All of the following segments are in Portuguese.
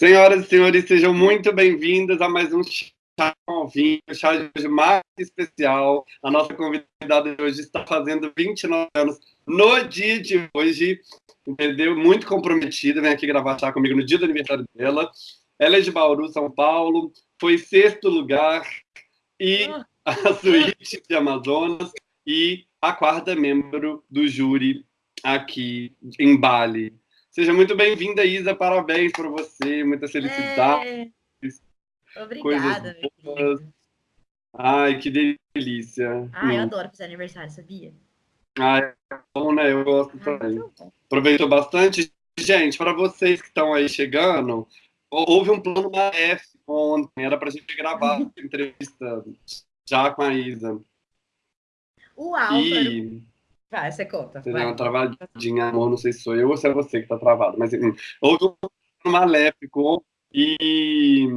Senhoras e senhores, sejam muito bem-vindas a mais um chá com vinho, chá de hoje mais especial. A nossa convidada de hoje está fazendo 29 anos no dia de hoje, entendeu? Muito comprometida, vem aqui gravar chá comigo no dia do aniversário dela. Ela é de Bauru, São Paulo, foi sexto lugar e a suíte de Amazonas e a quarta membro do júri aqui em Bali. Seja muito bem-vinda, Isa. Parabéns para você. Muita felicidade. É. Obrigada. Ai, que delícia. Ai, eu hum. adoro fazer aniversário, sabia? Ai, é bom, né? Eu gosto também. Aproveitou bastante. Gente, para vocês que estão aí chegando, houve um plano da F ontem. Era para a gente gravar a entrevista já com a Isa. O Álvaro... E... Vai, você conta. Você deu uma travadinha, amor, não sei se sou eu ou se é você que tá travado, mas enfim, houve um maléfico e,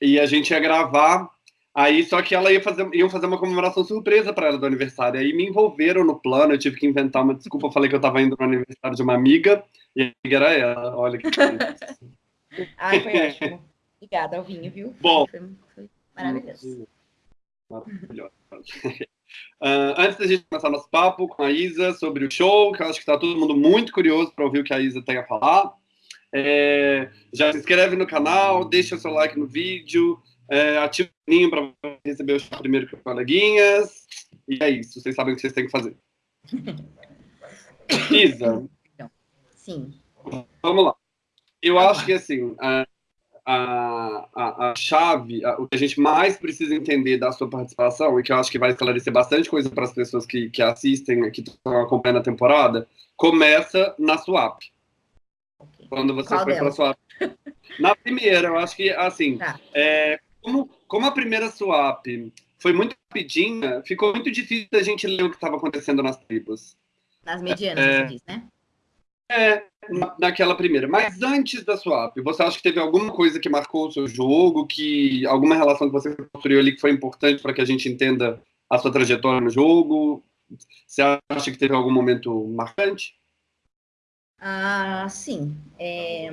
e a gente ia gravar, aí só que ela ia fazer, iam fazer uma comemoração surpresa para ela do aniversário, aí me envolveram no plano, eu tive que inventar uma desculpa, eu falei que eu tava indo no aniversário de uma amiga, e a amiga era ela, olha que Ai, foi ótimo. Obrigada ao vinho, viu? Bom. Foi, foi maravilhoso. Maravilhoso. Uh, antes da gente começar nosso papo com a Isa sobre o show, que eu acho que está todo mundo muito curioso para ouvir o que a Isa tem a falar, é, já se inscreve no canal, deixa o seu like no vídeo, é, ativa o sininho para receber o show primeiro com coleguinhas, e é isso, vocês sabem o que vocês têm que fazer. Isa. Sim. Vamos lá. Eu acho que, assim, a, a, a chave, a, o que a gente mais precisa entender da sua participação, e que eu acho que vai esclarecer bastante coisa para as pessoas que, que assistem, que estão acompanhando a temporada, começa na swap. Okay. Quando você Qual foi para a swap. Na primeira, eu acho que, assim, tá. é, como, como a primeira swap foi muito rapidinha, ficou muito difícil a gente ler o que estava acontecendo nas tribos. Nas medianas, é, você diz, né? É, naquela primeira. Mas antes da swap, você acha que teve alguma coisa que marcou o seu jogo, que alguma relação que você construiu ali que foi importante para que a gente entenda a sua trajetória no jogo? Você acha que teve algum momento marcante? Ah, sim. É...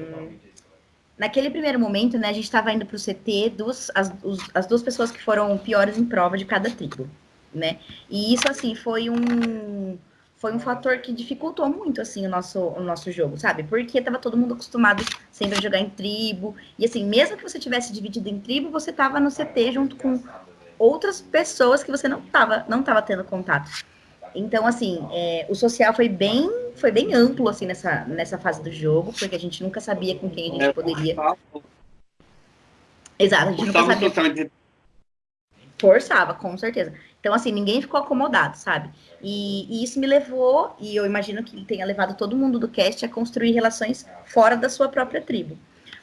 Naquele primeiro momento, né, a gente estava indo para o CT dos, as, os, as duas pessoas que foram piores em prova de cada tribo, né? E isso, assim, foi um foi um fator que dificultou muito, assim, o nosso, o nosso jogo, sabe? Porque tava todo mundo acostumado sempre a jogar em tribo. E, assim, mesmo que você tivesse dividido em tribo, você tava no CT junto com outras pessoas que você não tava, não tava tendo contato. Então, assim, é, o social foi bem, foi bem amplo, assim, nessa, nessa fase do jogo, porque a gente nunca sabia com quem a gente poderia... Exato, a gente nunca sabia... Forçava, com certeza. Então, assim, ninguém ficou acomodado, sabe? E, e, isso me levou, e eu imagino que tenha levado todo mundo do cast a construir relações fora da sua própria tribo.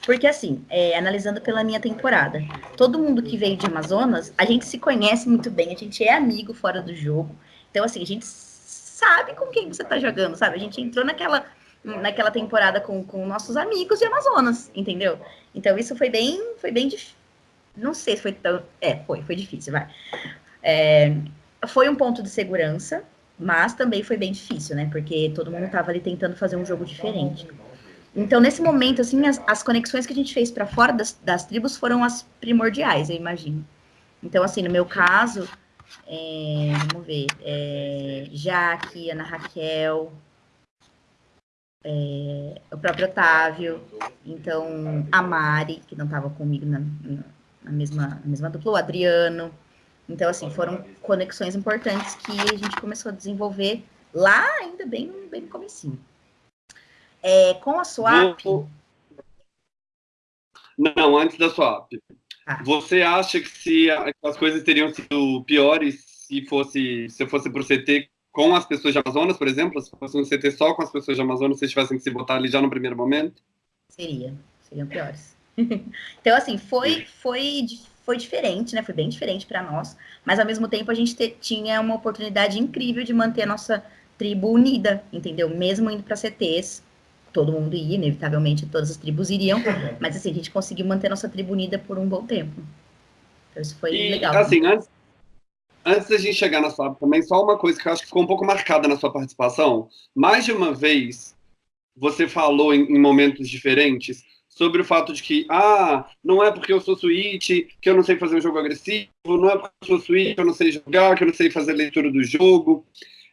Porque, assim, é, analisando pela minha temporada, todo mundo que veio de Amazonas, a gente se conhece muito bem, a gente é amigo fora do jogo. Então, assim, a gente sabe com quem você tá jogando, sabe? A gente entrou naquela, naquela temporada com, com nossos amigos de Amazonas, entendeu? Então, isso foi bem, foi bem difícil. Não sei se foi tão. É, foi, foi difícil, vai. É, foi um ponto de segurança, mas também foi bem difícil, né? Porque todo mundo estava ali tentando fazer um jogo diferente. Então, nesse momento, assim, as, as conexões que a gente fez para fora das, das, tribos foram as primordiais, eu imagino. Então, assim, no meu caso, é, vamos ver, é, Jaque, Ana Raquel, é, o próprio Otávio, então a Mari, que não estava comigo na, na, mesma, na mesma dupla, o Adriano, então, assim, foram conexões importantes que a gente começou a desenvolver lá ainda bem, bem no comecinho. É, com a swap... Não, antes da swap. Ah. Você acha que se as coisas teriam sido piores se fosse se fosse para o CT com as pessoas de Amazonas, por exemplo? Se fosse um CT só com as pessoas de Amazonas, vocês tivessem que se votar ali já no primeiro momento? Seria, seriam piores. então, assim, foi, foi foi diferente, né? Foi bem diferente para nós, mas ao mesmo tempo a gente te, tinha uma oportunidade incrível de manter a nossa tribo unida, entendeu? Mesmo indo para CTs, todo mundo ia, inevitavelmente todas as tribos iriam, mas assim, a gente conseguiu manter a nossa tribo unida por um bom tempo. Então isso foi e, legal. Assim, antes, antes da gente chegar na sua também, só uma coisa que eu acho que ficou um pouco marcada na sua participação. Mais de uma vez, você falou em, em momentos diferentes sobre o fato de que, ah, não é porque eu sou Switch que eu não sei fazer um jogo agressivo, não é porque eu sou Switch que eu não sei jogar, que eu não sei fazer leitura do jogo.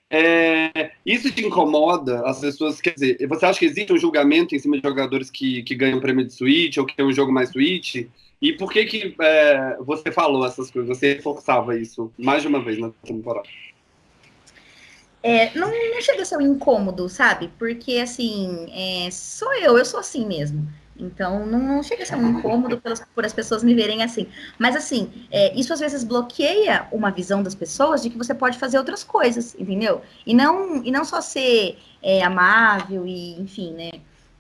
É, isso te incomoda as pessoas? Quer dizer, você acha que existe um julgamento em cima de jogadores que, que ganham prêmio de Switch ou que tem um jogo mais Switch? E por que que é, você falou essas coisas? Você reforçava isso mais de uma vez na temporada? É, não, não chega a ser um incômodo, sabe? Porque, assim, é, sou eu, eu sou assim mesmo. Então, não, não, chega a ser um incômodo pelas, por as pessoas me verem assim. Mas, assim, é, isso às vezes bloqueia uma visão das pessoas de que você pode fazer outras coisas, entendeu? E não, e não só ser é, amável e, enfim, né?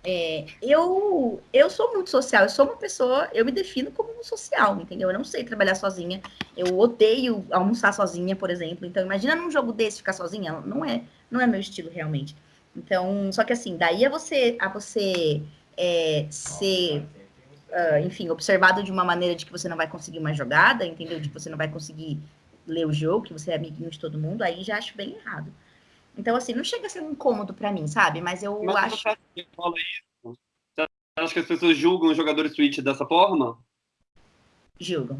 É, eu, eu sou muito social, eu sou uma pessoa, eu me defino como um social, entendeu? Eu não sei trabalhar sozinha, eu odeio almoçar sozinha, por exemplo. Então, imagina num jogo desse ficar sozinha, não é, não é meu estilo realmente. Então, só que assim, daí a você, a você é, ser, uh, enfim, observado de uma maneira de que você não vai conseguir uma jogada, entendeu? De que você não vai conseguir ler o jogo, que você é amiguinho de todo mundo, aí já acho bem errado. Então, assim, não chega a ser um incômodo para mim, sabe? Mas eu Mas acho. Você fala isso? Você acha que as pessoas julgam os jogadores Switch dessa forma? Julgam.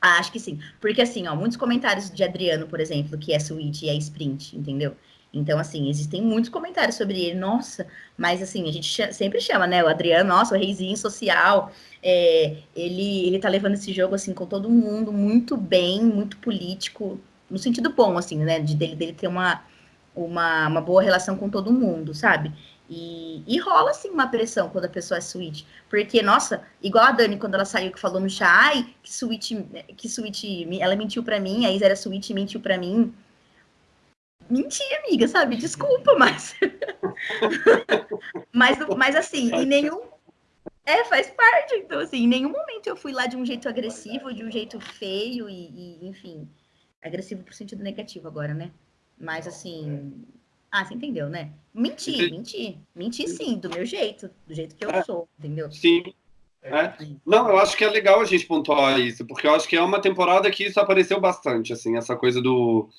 Ah, acho que sim. Porque, assim, ó, muitos comentários de Adriano, por exemplo, que é Switch e é Sprint, entendeu? Então, assim, existem muitos comentários sobre ele. Nossa, mas assim, a gente ch sempre chama, né? O Adriano, nossa, o reizinho social. É, ele, ele tá levando esse jogo, assim, com todo mundo muito bem, muito político, no sentido bom, assim, né? De dele, dele ter uma, uma, uma boa relação com todo mundo, sabe? E, e rola, assim, uma pressão quando a pessoa é switch. Porque, nossa, igual a Dani, quando ela saiu, que falou no chat, ai, que switch, que switch, ela mentiu pra mim, a Isa era switch mentiu pra mim. Menti, amiga, sabe? Desculpa, mas. mas, mas, assim, em nenhum. É, faz parte. Então, assim, em nenhum momento eu fui lá de um jeito agressivo, de um jeito feio e, e enfim agressivo por sentido negativo agora, né? Mas assim. Ah, você entendeu, né? Mentir, mentir. Mentir sim, do meu jeito, do jeito que eu é, sou, entendeu? Sim. É. Não, eu acho que é legal a gente pontuar isso, porque eu acho que é uma temporada que isso apareceu bastante, assim, essa coisa do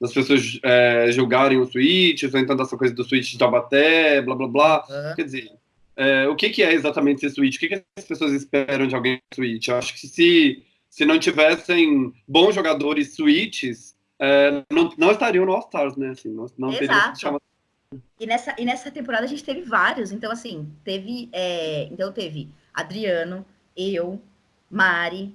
das pessoas é, julgarem o Switch, ou então essa coisa do Switch de Taubaté, blá blá blá. Uhum. Quer dizer, é, o que, que é exatamente esse Switch? O que, que as pessoas esperam de alguém Switch? Eu acho que se se não tivessem bons jogadores switches, é, não, não estariam no All-Stars, né? Assim, não, não Exato. E nessa, e nessa temporada a gente teve vários. Então, assim, teve. É, então teve Adriano, eu, Mari,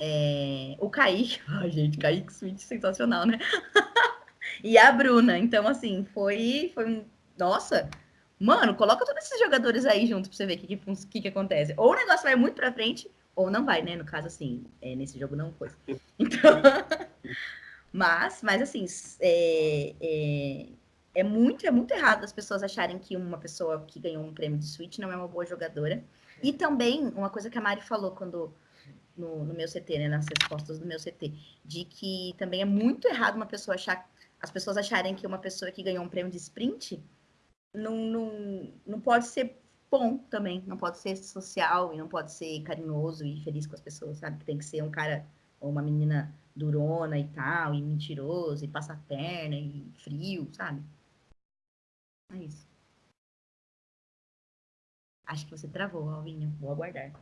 é, o Kaique. Ai, gente, Kaique Switch sensacional, né? e a Bruna. Então, assim, foi, foi um. Nossa! Mano, coloca todos esses jogadores aí junto pra você ver o que, que, que, acontece. Ou o negócio vai muito pra frente, ou não vai, né? No caso, assim, é, nesse jogo não foi. Então, mas, mas assim, é, é, é, muito, é muito errado as pessoas acharem que uma pessoa que ganhou um prêmio de Switch não é uma boa jogadora. E também, uma coisa que a Mari falou quando no, no meu CT, né, nas respostas do meu CT, de que também é muito errado uma pessoa achar, as pessoas acharem que uma pessoa que ganhou um prêmio de sprint não, não, não pode ser bom também. Não pode ser social e não pode ser carinhoso e feliz com as pessoas, sabe? Tem que ser um cara ou uma menina durona e tal, e mentiroso, e passa a perna, e frio, sabe? É isso. Acho que você travou, Alvinho. Vou aguardar.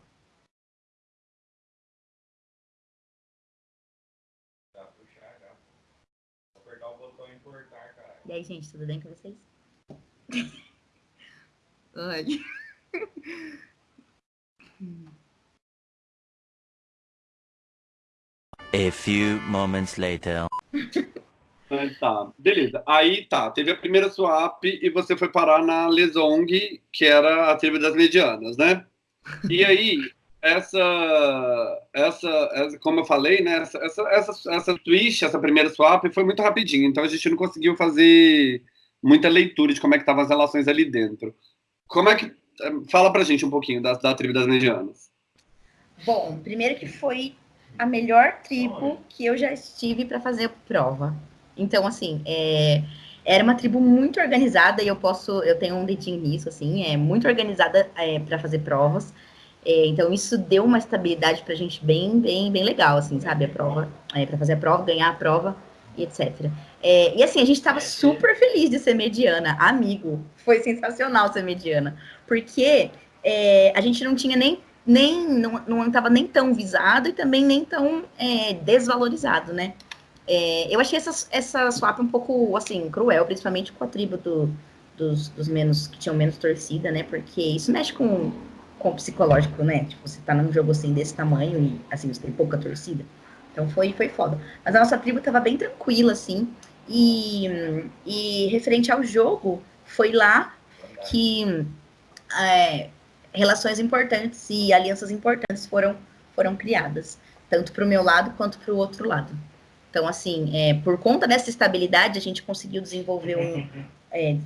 E aí, gente, tudo bem com vocês? Ai. A few moments later. Tá, beleza. Aí tá, teve a primeira swap e você foi parar na Lesong, que era a tribo das medianas, né? E aí, essa, essa, essa como eu falei, né? Essa, essa, essa, essa twist, essa primeira swap foi muito rapidinho, então a gente não conseguiu fazer muita leitura de como é que estavam as relações ali dentro. Como é que Fala pra gente um pouquinho da, da tribo das medianas. Bom, primeiro que foi a melhor tribo que eu já estive para fazer prova. Então, assim, é, era uma tribo muito organizada e eu posso, eu tenho um dedinho nisso, assim, é muito organizada é, para fazer provas. É, então, isso deu uma estabilidade para a gente bem, bem, bem legal, assim, sabe? A prova, é, para fazer a prova, ganhar a prova. e etc. É, e assim, a gente estava super feliz de ser mediana, amigo. Foi sensacional ser mediana, porque é, a gente não tinha nem nem não estava nem tão visado e também nem tão é, desvalorizado, né? É, eu achei essa, essa swap um pouco assim cruel, principalmente com a tribo do, dos, dos menos que tinham menos torcida, né? Porque isso mexe com, com o psicológico, né? Tipo, você tá num jogo assim desse tamanho e assim você tem pouca torcida. Então foi, foi foda. Mas a nossa tribo tava bem tranquila, assim. E, e referente ao jogo, foi lá que é, relações importantes e alianças importantes foram, foram criadas, tanto para o meu lado quanto para o outro lado. Então, assim, é, por conta dessa estabilidade, a gente conseguiu desenvolver um. É,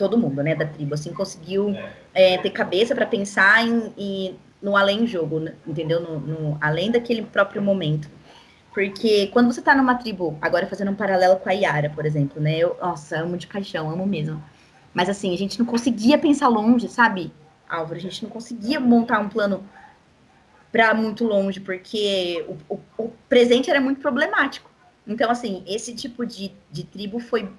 todo mundo, né, da tribo, assim, conseguiu é, ter cabeça para pensar em, em, no além-jogo, né, entendeu? No, no, além daquele próprio momento. Porque quando você tá numa tribo, agora fazendo um paralelo com a Yara, por exemplo, né? Eu, nossa, amo de paixão, amo mesmo. Mas assim, a gente não conseguia pensar longe, sabe? Álvaro. A gente não conseguia montar um plano para muito longe, porque o, o, o, presente era muito problemático. Então, assim, esse tipo de, de tribo foi,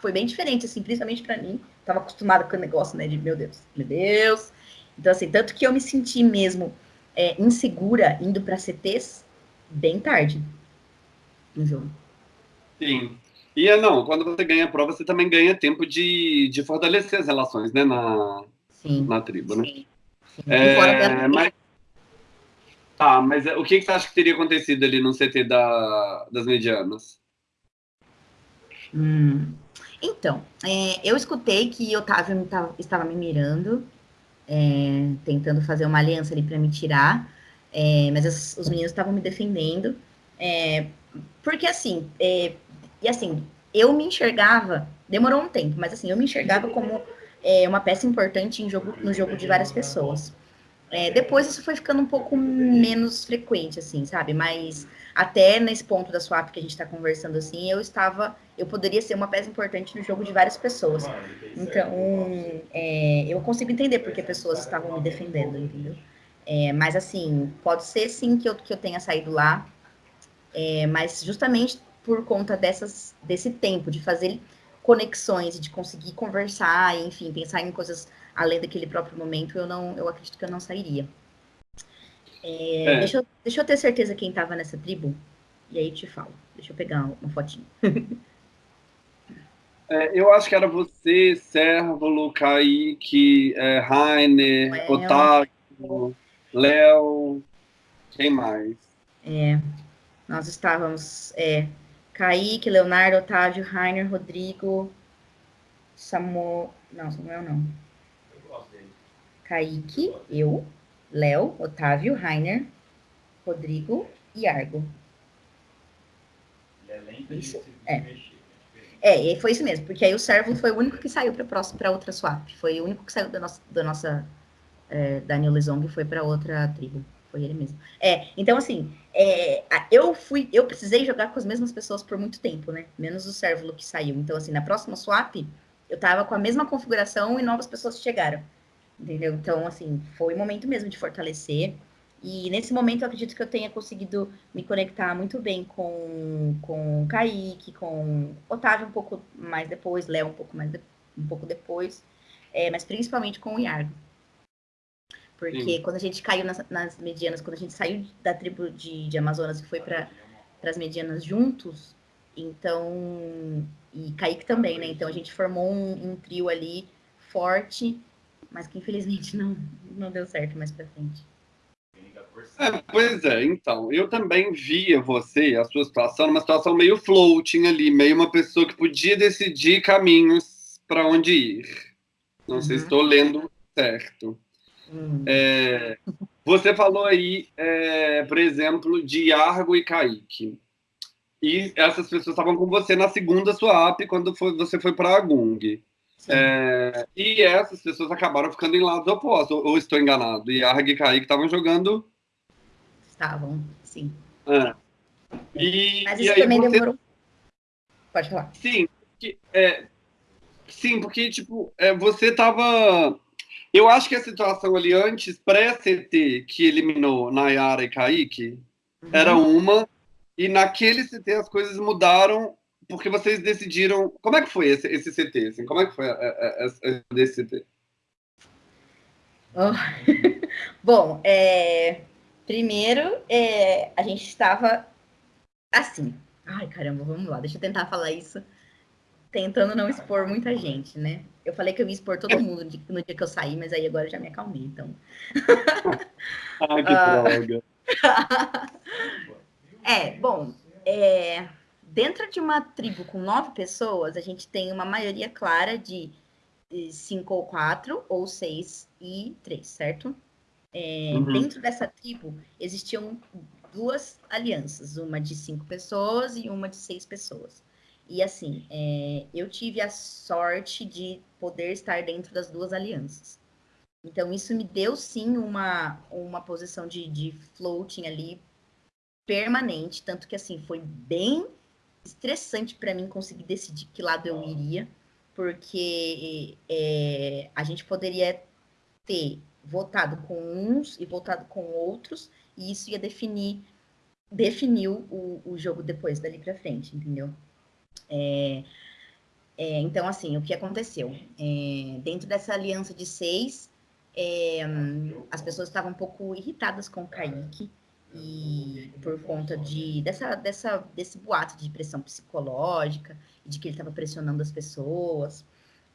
foi bem diferente, assim, principalmente para mim. Tava acostumada com o negócio, né, de meu Deus, meu Deus. Então, assim, tanto que eu me senti mesmo é, insegura indo para CTs bem tarde no jogo. Sim. E é, não, quando você ganha a prova, você também ganha tempo de, de fortalecer as relações, né, na, Sim. na tribo, né? Sim. Sim. É, mas, tá, mas o que, que você acha que teria acontecido ali no CT da, das medianas? Hum. Então, é, eu escutei que Otávio tava, estava me mirando, é, tentando fazer uma aliança ali para me tirar, é, mas as, os meninos estavam me defendendo, é, porque assim, é, e assim, eu me enxergava, demorou um tempo, mas assim, eu me enxergava como é, uma peça importante jogo, no jogo de várias pessoas. É, depois isso foi ficando um pouco menos frequente, assim, sabe? Mas até nesse ponto da swap que a gente está conversando, assim, eu estava, eu poderia ser uma peça importante no jogo de várias pessoas. Então, é, eu consigo entender porque pessoas estavam me defendendo, entendeu? É, mas assim, pode ser sim que eu, que eu tenha saído lá, é, mas justamente por conta dessas, desse tempo de fazer conexões, de conseguir conversar, enfim, pensar em coisas além daquele próprio momento, eu não, eu acredito que eu não sairia. É, é. Deixa, eu, deixa eu ter certeza quem estava nessa tribo, e aí te falo. Deixa eu pegar uma fotinha. É, eu acho que era você, Sérvulo, Kaique, é, Rainer, Léo. Otávio, Léo, quem mais? É, nós estávamos, é, Kaique, Leonardo, Otávio, Rainer, Rodrigo, Samuel. Não, Samuel não. Kaique, eu, Léo, Otávio, Rainer, Rodrigo e Argo. Isso, é. É, foi isso mesmo, porque aí o servo foi o único que saiu para outra swap. Foi o único que saiu da nossa, da nossa é, Daniel Lezong foi para outra tribo. Foi ele mesmo. É, então assim, é, eu fui, eu precisei jogar com as mesmas pessoas por muito tempo, né? Menos o Servulo que saiu. Então, assim, na próxima swap, eu tava com a mesma configuração e novas pessoas chegaram. Entendeu? Então, assim, foi o momento mesmo de fortalecer. E nesse momento eu acredito que eu tenha conseguido me conectar muito bem com, com o Kaique, com Otávio um pouco mais depois, Léo um pouco mais de, um pouco depois, é, mas principalmente com o Iargo. Porque Sim. quando a gente caiu nas, nas, medianas, quando a gente saiu da tribo de, de Amazonas e foi para as medianas juntos, então. E Kaique também, né? Então a gente formou um, um trio ali forte, mas que infelizmente não, não deu certo mais para frente. É, pois é, então, eu também via você, a sua situação, numa situação meio floating ali, meio uma pessoa que podia decidir caminhos para onde ir. Não uhum. sei se estou lendo certo. Hum. É, você falou aí, é, por exemplo, de Argo e Kaique. E essas pessoas estavam com você na segunda swap, quando foi, você foi para a Gung. É, e essas pessoas acabaram ficando em lados opostos, ou, ou estou enganado? E Argo e Kaique estavam jogando. Estavam, sim. É. E, Mas isso também você... demorou. Pode falar. Sim, que, é, sim, porque tipo, é, você estava eu acho que a situação ali antes, pré-CT, que eliminou Nayara e Kaique, uhum. era uma, e naquele CT as coisas mudaram porque vocês decidiram. Como é que foi esse, esse CT? Assim? Como é que foi a, a, a, esse CT? Oh. Bom, é, primeiro é, a gente estava assim. Ai, caramba, vamos lá, deixa eu tentar falar isso, tentando não expor muita gente, né? Eu falei que eu ia expor todo mundo no dia que eu saí, mas aí agora eu já me acalmei, então. Ai, que droga. é, bom, é, dentro de uma tribo com nove pessoas, a gente tem uma maioria clara de cinco ou quatro, ou seis e três, certo? É, uhum. Dentro dessa tribo existiam duas alianças, uma de cinco pessoas e uma de seis pessoas. E assim, é, eu tive a sorte de poder estar dentro das duas alianças. Então, isso me deu sim uma, uma posição de, de floating ali permanente, tanto que assim, foi bem estressante para mim conseguir decidir que lado eu iria, porque é, a gente poderia ter votado com uns e votado com outros, e isso ia definir definiu o, o jogo depois dali para frente, entendeu? É, é, então, assim, o que aconteceu? É, dentro dessa aliança de seis, é, as pessoas estavam um pouco irritadas com o Kaique, e por conta de dessa, dessa, desse boato de pressão psicológica, de que ele estava pressionando as pessoas.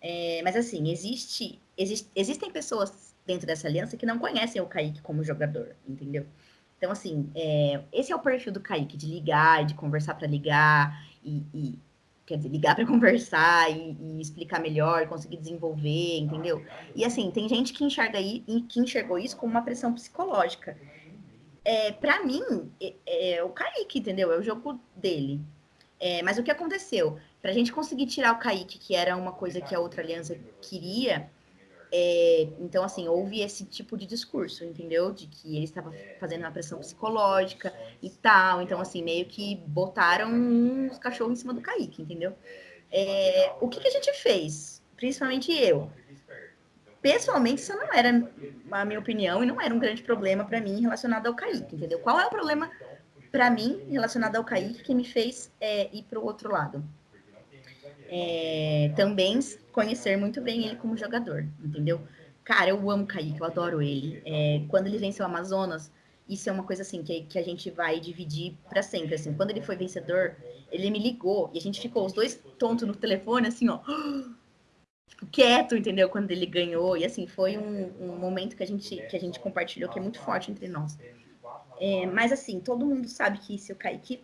É, mas assim, existe, existe, existem pessoas dentro dessa aliança que não conhecem o Kaique como jogador, entendeu? Então, assim, é, esse é o perfil do Kaique, de ligar, de conversar para ligar, e, e, quer dizer, ligar para conversar e, e, explicar melhor, conseguir desenvolver, entendeu? E assim, tem gente que enxerga aí, que enxergou isso como uma pressão psicológica é, para mim, é, é, o Kaique, entendeu? É o jogo dele. É, mas o que aconteceu? Para a gente conseguir tirar o Kaique, que era uma coisa que a outra aliança queria, é, então, assim, houve esse tipo de discurso, entendeu? De que ele estava fazendo uma pressão psicológica e tal. Então, assim, meio que botaram uns cachorros em cima do Kaique, entendeu? É, o que, que a gente fez? Principalmente eu pessoalmente, isso não era a minha opinião e não era um grande problema para mim relacionado ao Kaique, entendeu? Qual é o problema para mim relacionado ao Kaique que me fez é, ir para o outro lado? É, também conhecer muito bem ele como jogador, entendeu? Cara, eu amo o Kaique, eu adoro ele. É, quando ele venceu o Amazonas, isso é uma coisa assim que, que a gente vai dividir para sempre. Assim, quando ele foi vencedor, ele me ligou e a gente ficou os dois tontos no telefone, assim, ó tipo, quieto, entendeu? Quando ele ganhou. E assim, foi um, um, momento que a, gente, que a gente compartilhou que é muito forte entre nós. É, mas assim, todo mundo sabe que se o Kaique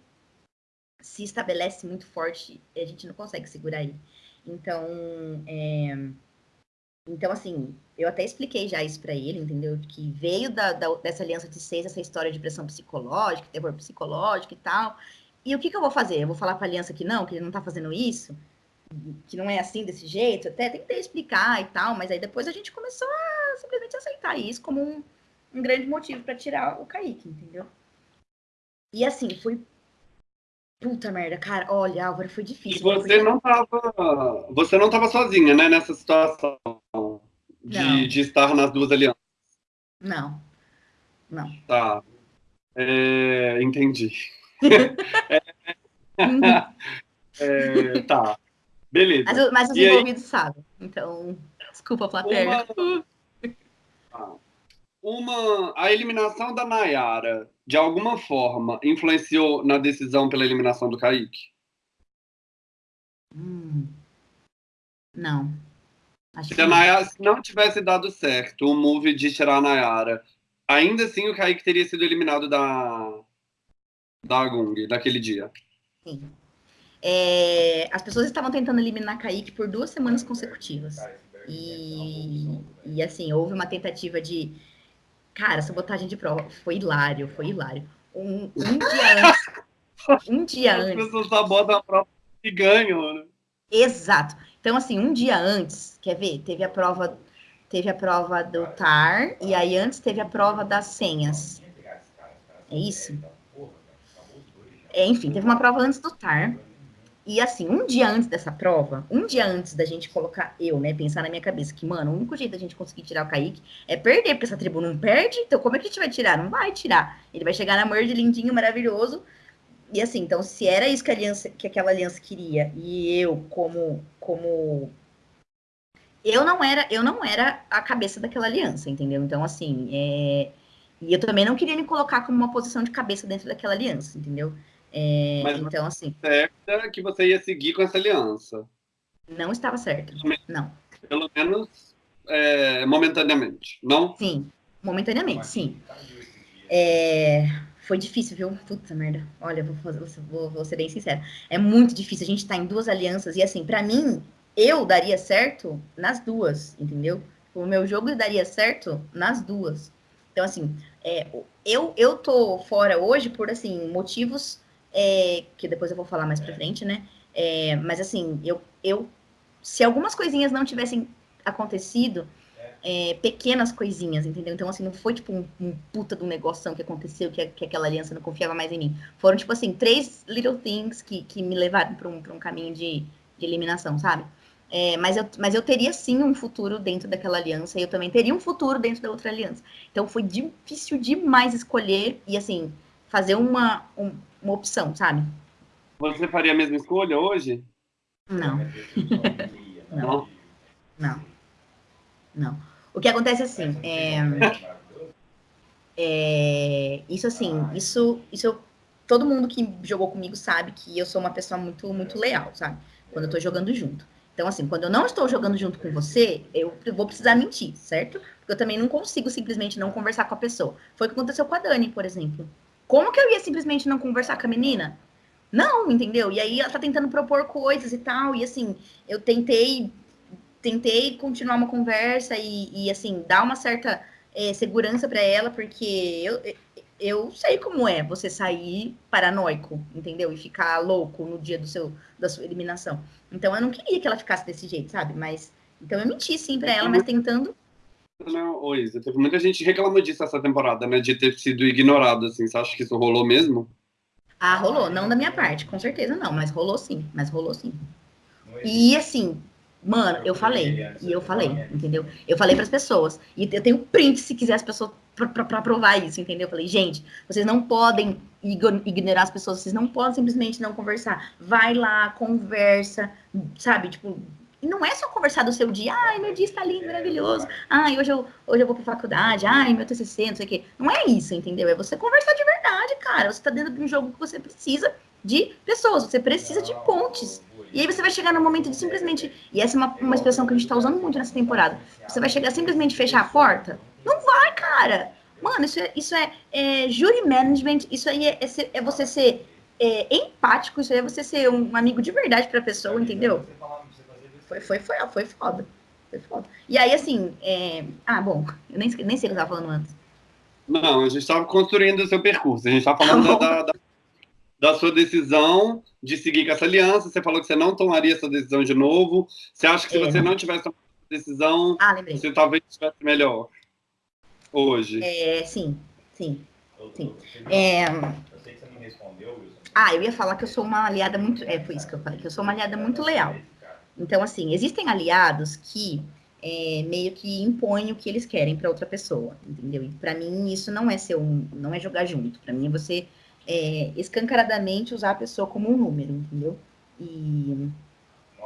se estabelece muito forte, a gente não consegue segurar ele. Então, é, então assim, eu até expliquei já isso para ele, entendeu? Que veio da, da, dessa aliança de seis, essa história de pressão psicológica, terror psicológico e tal. E o que, que eu vou fazer? Eu vou falar para a aliança que não, que ele não tá fazendo isso? Que não é assim desse jeito, até tentei explicar e tal, mas aí depois a gente começou a simplesmente aceitar isso como um, um grande motivo para tirar o Kaique, entendeu? E assim, foi. Puta merda, cara, olha, Álvaro, foi difícil. E você porque... não tava. Você não tava sozinha, né, nessa situação de, de estar nas duas alianças. Não. Não. Tá. É, entendi. é, é, tá. Beleza. Mas, mas os e envolvidos aí... sabem. Então, desculpa, plateia. Uma... Ah. uma... A eliminação da Nayara, de alguma forma, influenciou na decisão pela eliminação do Kaique? Hum. Não. Acho se a Nayara se não tivesse dado certo o move de tirar a Nayara, ainda assim o Kaique teria sido eliminado da, da Gung, daquele dia. Sim. É, as pessoas estavam tentando eliminar Kaique por duas semanas consecutivas. E, e assim, houve uma tentativa de. Cara, sabotagem de prova. Foi hilário, foi hilário. Um, um dia antes. Um dia antes. As pessoas sabotam a prova e ganham, né? Exato. Então, assim, um dia antes, quer ver? Teve a prova. Teve a prova do TAR, e aí antes teve a prova das senhas. É isso? É, enfim, teve uma prova antes do TAR. E assim, um dia antes dessa prova, um dia antes da gente colocar eu, né, pensar na minha cabeça que, mano, o único jeito da gente conseguir tirar o Kaique é perder, porque essa tribo não perde, então como é que a gente vai tirar? Não vai tirar. Ele vai chegar na merge lindinho, maravilhoso, e assim, então, se era isso que, aliança, que aquela aliança queria, e eu, como, como eu não era, eu não era a cabeça daquela aliança, entendeu? Então, assim, é... e eu também não queria me colocar como uma posição de cabeça dentro daquela aliança, entendeu? É... Mas então, assim. Certa que você ia seguir com essa aliança. Não estava certo. Não. Pelo menos é, momentaneamente, não? Sim, momentaneamente, sim. É, foi difícil, viu? Puta merda. Olha, vou, vou, vou, ser bem sincera. É muito difícil. A gente tá em duas alianças. E assim, para mim, eu daria certo nas duas, entendeu? O meu jogo daria certo nas duas. Então, assim, é, eu, eu tô fora hoje por, assim, motivos é, que depois eu vou falar mais pra frente, né? É, mas, assim, eu, eu... Se algumas coisinhas não tivessem acontecido, é, pequenas coisinhas, entendeu? Então, assim, não foi, tipo, um, um puta de um negócio que aconteceu, que, que aquela aliança não confiava mais em mim. Foram, tipo, assim, três little things que, que me levaram para um, pra um caminho de, de eliminação, sabe? É, mas, eu, mas eu teria sim um futuro dentro daquela aliança e eu também teria um futuro dentro da outra aliança. Então foi difícil demais escolher e assim fazer uma, um, uma opção, sabe? Você faria a mesma escolha hoje? Não. não. Não. Não. O que acontece assim, é, é, isso assim, isso, isso eu, todo mundo que jogou comigo sabe que eu sou uma pessoa muito, muito leal, sabe? Quando eu tô jogando junto. Então, assim, quando eu não estou jogando junto com você, eu vou precisar mentir, certo? Porque eu também não consigo simplesmente não conversar com a pessoa. Foi o que aconteceu com a Dani, por exemplo. Como que eu ia simplesmente não conversar com a menina? Não, entendeu? E aí ela tá tentando propor coisas e tal, e assim, eu tentei tentei continuar uma conversa e, e assim, dar uma certa é, segurança para ela, porque eu, eu sei como é você sair paranoico, entendeu? E ficar louco no dia do seu, da sua eliminação. Então eu não queria que ela ficasse desse jeito, sabe? Mas então eu menti sim para ela, mas tentando. Não, oi, teve muita gente reclamou disso essa temporada, né? De ter sido ignorado, assim. Você acha que isso rolou mesmo? Ah, rolou. Não da minha parte, com certeza não, mas rolou sim. Mas rolou sim. E assim, mano, eu falei. E eu falei, entendeu? Eu falei para as pessoas. E eu tenho print se quiser as pessoas para provar isso, entendeu? Eu falei, gente, vocês não podem ignorar as pessoas, vocês não podem simplesmente não conversar. Vai lá, conversa, sabe? Tipo, e não é só conversar do seu dia, ai, meu dia está lindo, maravilhoso, ai, hoje eu, hoje eu vou para faculdade, ai, meu TCC, não sei o quê. Não é isso, entendeu? É você conversar de verdade, cara. Você está dentro de um jogo que você precisa de pessoas, você precisa de pontes. E aí você vai chegar no momento de simplesmente, e essa é uma, uma expressão que a gente está usando muito nessa temporada, você vai chegar simplesmente fechar a porta não vai, cara. Mano, isso é, isso é, é jury management, isso aí é, é, é você ser é, empático, isso aí é você ser um amigo de verdade pra pessoa, entendeu? Foi, foi, foi, foi foda. Foi foda. E aí, assim, é... ah, bom, eu nem, nem sei o que eu tava falando antes. Não, a gente estava construindo o seu percurso, a gente estava falando tá da, da, da, sua decisão de seguir com essa aliança, você falou que você não tomaria essa decisão de novo, você acha que se é. você não tivesse tomado essa decisão, ah, você talvez estivesse melhor? hoje? É, sim, sim. sim. É... Ah, eu ia falar que eu sou uma aliada muito. É, foi isso que eu falei, que eu sou uma aliada muito leal. Então, assim, existem aliados que é, meio que impõem o que eles querem para outra pessoa, entendeu? E para mim isso não é ser um, não é jogar junto. Para mim é você é, escancaradamente usar a pessoa como um número, entendeu? E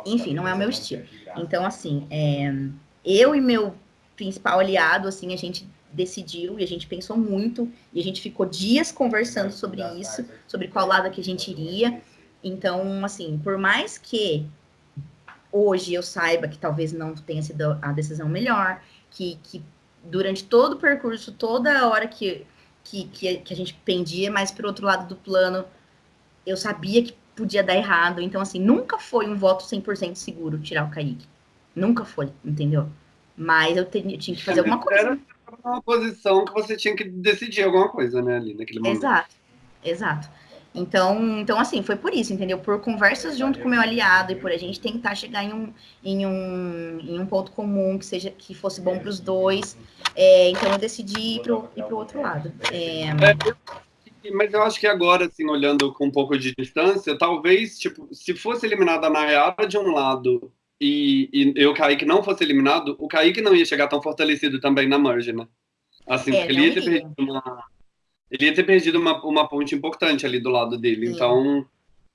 enfim, não é o meu estilo. Então, assim, é, eu e meu principal aliado, assim, a gente decidiu e a gente pensou muito e a gente ficou dias conversando sobre isso, sobre qual lado que a gente iria. Então, assim, por mais que hoje eu saiba que talvez não tenha sido a decisão melhor, que, que durante todo o percurso, toda a hora que, que, que, a gente pendia mais para o outro lado do plano, eu sabia que podia dar errado. Então, assim, nunca foi um voto 100% seguro tirar o Kaique. Nunca foi, entendeu? Mas eu, tinha, eu tinha que fazer alguma coisa uma posição que você tinha que decidir alguma coisa, né, ali naquele momento. Exato, exato. Então, então, assim, foi por isso, entendeu? Por conversas junto com o meu aliado e por a gente tentar chegar em um, em um, em um ponto comum que seja que fosse bom para os dois. É, então, eu decidi ir para o outro lado. É... É, mas eu acho que agora, assim, olhando com um pouco de distância, talvez, tipo, se fosse eliminada a Nayara de um lado e, e, e o Kaique não fosse eliminado, o Kaique não ia chegar tão fortalecido também na merge, né? Assim, é, porque ele ia ter perdido uma, ele ia ter perdido uma, uma ponte importante ali do lado dele. Sim. Então,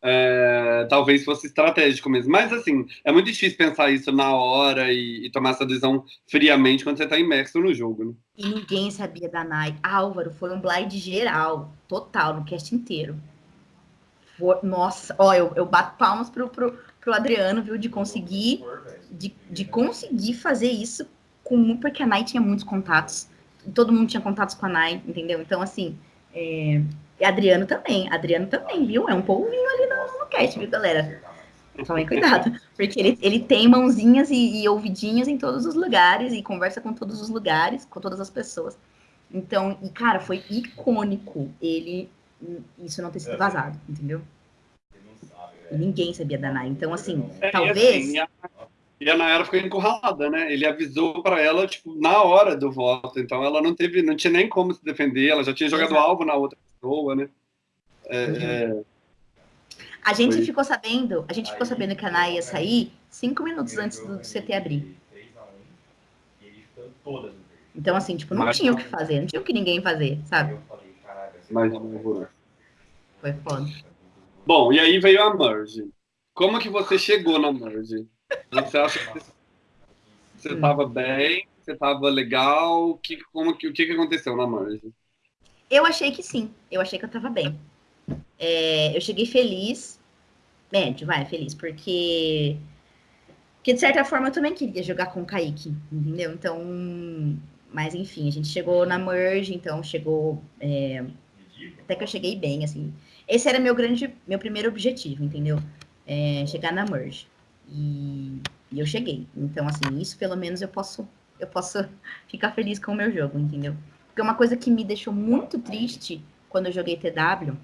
é, talvez fosse estratégico mesmo. Mas, assim, é muito difícil pensar isso na hora e, e tomar essa decisão friamente quando você está imerso no jogo, né? E ninguém sabia da Nai. Álvaro, foi um blind geral, total, no cast inteiro. For... Nossa, ó, eu, eu bato palmas pro, pro, pro Adriano, viu, de conseguir, de, de conseguir fazer isso com porque a Nai tinha muitos contatos todo mundo tinha contatos com a Nai, entendeu? Então, assim, é... e Adriano também, Adriano também, viu? É um polvinho ali no, no cast, viu, galera? Tomem cuidado, porque ele, ele tem mãozinhas e, e ouvidinhos em todos os lugares e conversa com todos os lugares, com todas as pessoas. Então, e cara, foi icônico ele isso não ter sido vazado, entendeu? E ninguém sabia da Nai. Então, assim, é, talvez. Assim, e a Nayara ficou encurralada, né? Ele avisou para ela, tipo, na hora do voto. Então ela não teve, não tinha nem como se defender, ela já tinha jogado Exato. alvo na outra pessoa, né? É, uhum. é... A gente Foi. ficou sabendo, a gente ficou sabendo que a Naya ia sair cinco minutos antes do CT abrir. Então, assim, tipo, não Mas, tinha o que fazer, não tinha o que ninguém fazer, sabe? Mas não Foi foda. Bom, e aí veio a Merge. Como que você chegou na Merge? Você acha que você estava hum. bem? Você estava legal? Que, como, que, o que, que aconteceu na margem? Eu achei que sim. Eu achei que eu estava bem. É, eu cheguei feliz. Médio, vai, feliz, porque. Porque de certa forma eu também queria jogar com o Kaique, entendeu? Então. Mas enfim, a gente chegou na merge, então chegou. É, até que eu cheguei bem, assim. Esse era meu grande, meu primeiro objetivo, entendeu? É, chegar na merge. E, e, eu cheguei. Então, assim, isso pelo menos eu posso, eu posso ficar feliz com o meu jogo, entendeu? Porque uma coisa que me deixou muito triste quando eu joguei TW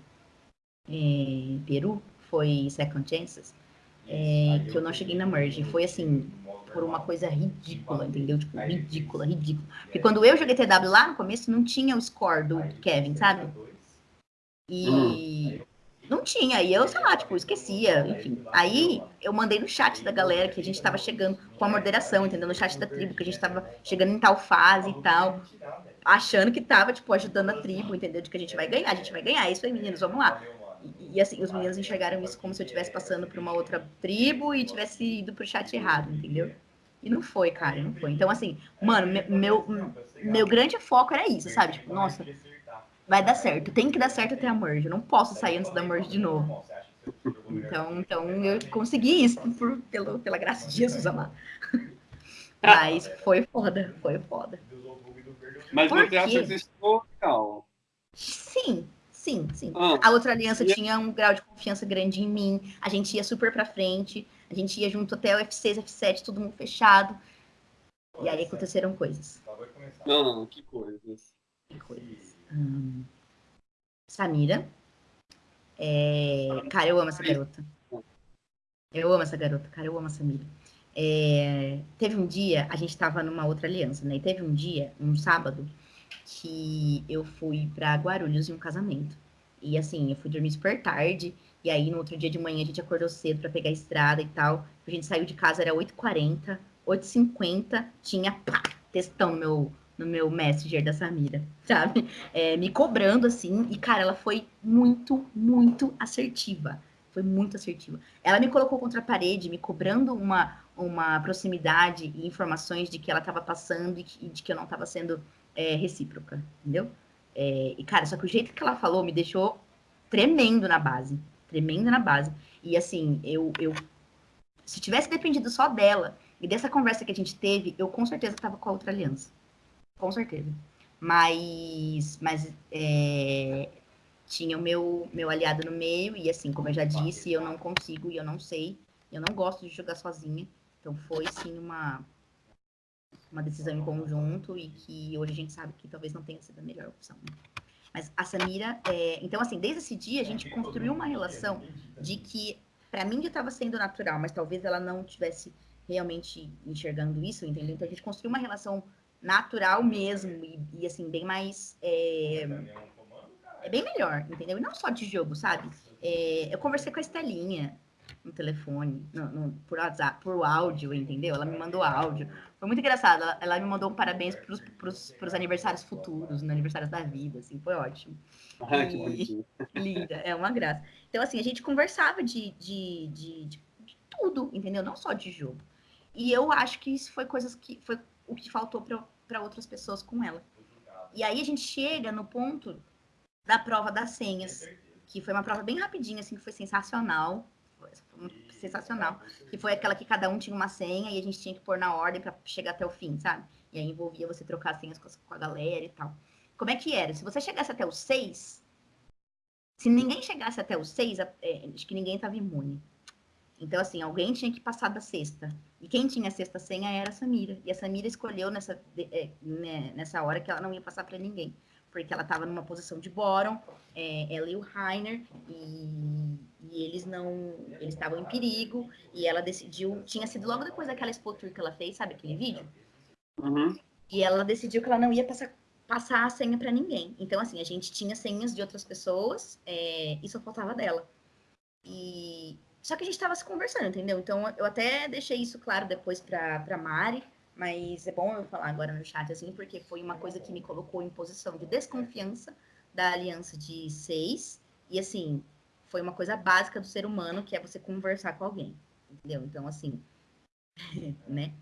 em é, Peru foi Second Chances, é, que eu não cheguei na merge. Foi assim, por uma coisa ridícula, entendeu? Tipo, ridícula, ridícula. Porque quando eu joguei TW lá no começo, não tinha o score do Kevin, sabe? E, hum. Não tinha, e eu, sei lá, tipo, esquecia, enfim. Aí eu mandei no chat da galera que a gente tava chegando com a moderação, entendeu? No chat da tribo, que a gente tava chegando em tal fase e tal, achando que tava, tipo, ajudando a tribo, entendeu? De que a gente vai ganhar, a gente vai ganhar, é isso aí, meninos, vamos lá. E, e assim, os meninos enxergaram isso como se eu estivesse passando por uma outra tribo e tivesse ido pro chat errado, entendeu? E não foi, cara, não foi. Então, assim, mano, meu, meu, meu grande foco era isso, sabe? Tipo, nossa, vai dar certo. Tem que dar certo até a merge. Eu não posso sair antes da merge de novo. Então, então eu consegui isso por, pelo, pela graça de Jesus amado. Mas foi foda, foi foda. Mas você acha que isso legal? Sim, sim, sim. Ah, a outra aliança e... tinha um grau de confiança grande em mim. A gente ia super pra frente. A gente ia junto até o F6, F7, todo mundo fechado. E aí aconteceram coisas. Não, que coisas. Que coisas. Hum, Samira. É... Cara, eu amo essa garota. Eu amo essa garota, cara, eu amo a Samira. É... Teve um dia, a gente tava numa outra aliança, né? E teve um dia, um sábado, que eu fui para Guarulhos em um casamento. E assim, eu fui dormir super tarde. E aí, no outro dia de manhã, a gente acordou cedo para pegar a estrada e tal. A gente saiu de casa, era 8h40, 8h50, tinha pá, textão no meu, no meu Messenger da Samira, sabe? É, me cobrando assim, e cara, ela foi muito, muito assertiva. Foi muito assertiva. Ela me colocou contra a parede, me cobrando uma, uma proximidade e informações de que ela estava passando e, que, de que eu não estava sendo é, recíproca, entendeu? É, e cara, só que o jeito que ela falou me deixou tremendo na base, tremendo na base. E assim, eu, eu se tivesse dependido só dela e dessa conversa que a gente teve, eu com certeza estava com a outra aliança com certeza. Mas, mas é, tinha o meu, meu aliado no meio, e assim, como eu já disse, eu não consigo e eu não sei, eu não gosto de jogar sozinha. Então foi sim uma, uma decisão em conjunto e que hoje a gente sabe que talvez não tenha sido a melhor opção. Mas a Samira, é, então assim, desde esse dia a gente construiu uma relação de que para mim já estava sendo natural, mas talvez ela não tivesse realmente enxergando isso, entendeu? Então a gente construiu uma relação natural mesmo e, e assim, bem mais. É, é, bem melhor, entendeu? E não só de jogo, sabe? É, eu conversei com a Estelinha. no telefone, no, no, por WhatsApp, por áudio, entendeu? Ela me mandou áudio. Foi muito engraçado. Ela, ela me mandou um parabéns pros, pros, pros aniversários futuros, no aniversários da vida, assim, foi ótimo. Ah, que bonitinho. Linda, é uma graça. Então, assim, a gente conversava de, de, de, de, de tudo, entendeu? Não só de jogo. E eu acho que isso foi coisas que foi o que faltou para outras pessoas com ela. E aí a gente chega no ponto da prova das senhas, que foi uma prova bem rapidinha, assim, que foi sensacional. Foi sensacional. Que foi aquela que cada um tinha uma senha e a gente tinha que pôr na ordem para chegar até o fim, sabe? E aí envolvia você trocar senhas com a galera e tal. Como é que era? Se você chegasse até o seis, se ninguém chegasse até o seis, é, acho que ninguém estava imune. Então, assim, alguém tinha que passar da sexta. E quem tinha a sexta senha era a Samira. E a Samira escolheu nessa, é, né, nessa hora que ela não ia passar para ninguém. Porque ela estava numa posição de bórum, é, ela e o Rainer, e, e eles não. Eles estavam em perigo, e ela decidiu. Tinha sido logo depois daquela expoture que ela fez, sabe aquele vídeo? Uhum. E ela decidiu que ela não ia passar, passar a senha para ninguém. Então, assim, a gente tinha senhas de outras pessoas, é, e só faltava dela. E, só que a gente estava se conversando, entendeu? Então eu até deixei isso claro depois para pra Mari, mas é bom eu falar agora no chat, assim, porque foi uma coisa que me colocou em posição de desconfiança da aliança de seis. E assim, foi uma coisa básica do ser humano, que é você conversar com alguém. Entendeu? Então, assim, né?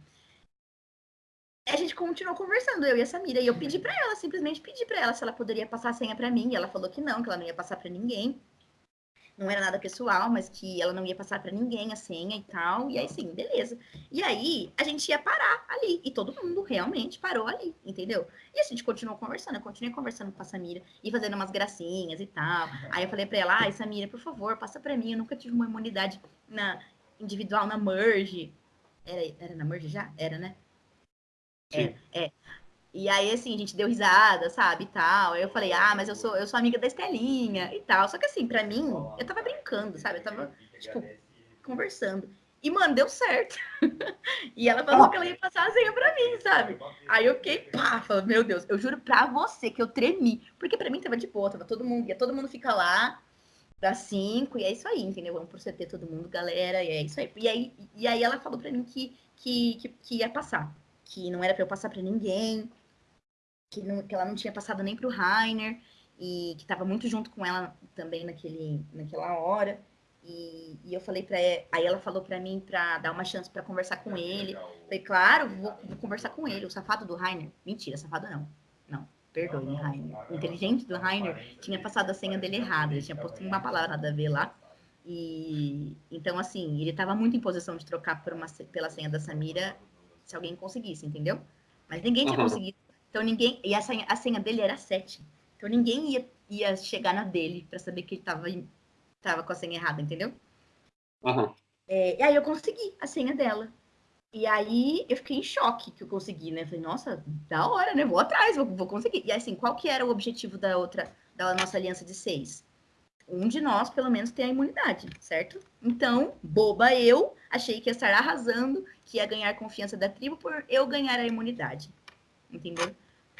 A gente continuou conversando, eu e a Samira, e eu pedi para ela, simplesmente pedi para ela se ela poderia passar a senha para mim, e ela falou que não, que ela não ia passar para ninguém não era nada pessoal, mas que ela não ia passar para ninguém a senha e tal. E aí, sim, beleza. E aí, a gente ia parar ali. E todo mundo realmente parou ali, entendeu? E a gente continuou conversando. Eu continuei conversando com a Samira e fazendo umas gracinhas e tal. Aí eu falei para ela: ai, Samira, por favor, passa para mim. Eu nunca tive uma imunidade na individual na Merge. Era, era na Merge já? Era, né? Sim. É, é. E aí, assim, a gente deu risada, sabe, e tal. Aí eu falei, ah, mas eu sou, eu sou amiga da Estelinha e tal. Só que, assim, pra mim, eu tava brincando, sabe? Eu tava, tipo, conversando. E, mano, deu certo. e ela falou que ela ia passar a senha pra mim, sabe? Aí eu fiquei, pá, falei, meu Deus, eu juro pra você que eu tremi. Porque pra mim tava de boa, tava todo mundo, ia todo mundo ficar lá, das cinco, e é isso aí, entendeu? Vamos por CT todo mundo, galera, e é isso aí. E aí, e aí ela falou pra mim que, que, que, que ia passar. Que não era pra eu passar pra ninguém, que, não, que ela não tinha passado nem para o Rainer, e que estava muito junto com ela também naquele, naquela hora. E, e eu falei para aí ela falou para mim para dar uma chance para conversar com ele. Falei, claro, vou, vou, conversar com ele. O safado do Rainer, mentira, safado não, não, perdoe, Rainer. O inteligente do Rainer tinha passado a senha dele errada, ele tinha posto uma palavra nada a ver lá. E então assim, ele estava muito em posição de trocar por uma, pela senha da Samira se alguém conseguisse, entendeu? Mas ninguém tinha uhum. conseguido então ninguém. E a senha, a senha dele era 7. Então ninguém ia, ia chegar na dele para saber que ele tava, tava com a senha errada, entendeu? Uhum. É, e aí eu consegui a senha dela. E aí eu fiquei em choque que eu consegui, né? Falei, nossa, da hora, né? Vou atrás, vou, vou conseguir. E assim, qual que era o objetivo da outra, da nossa aliança de seis? Um de nós, pelo menos, tem a imunidade, certo? Então, boba eu, achei que ia estar arrasando, que ia ganhar confiança da tribo por eu ganhar a imunidade. Entendeu?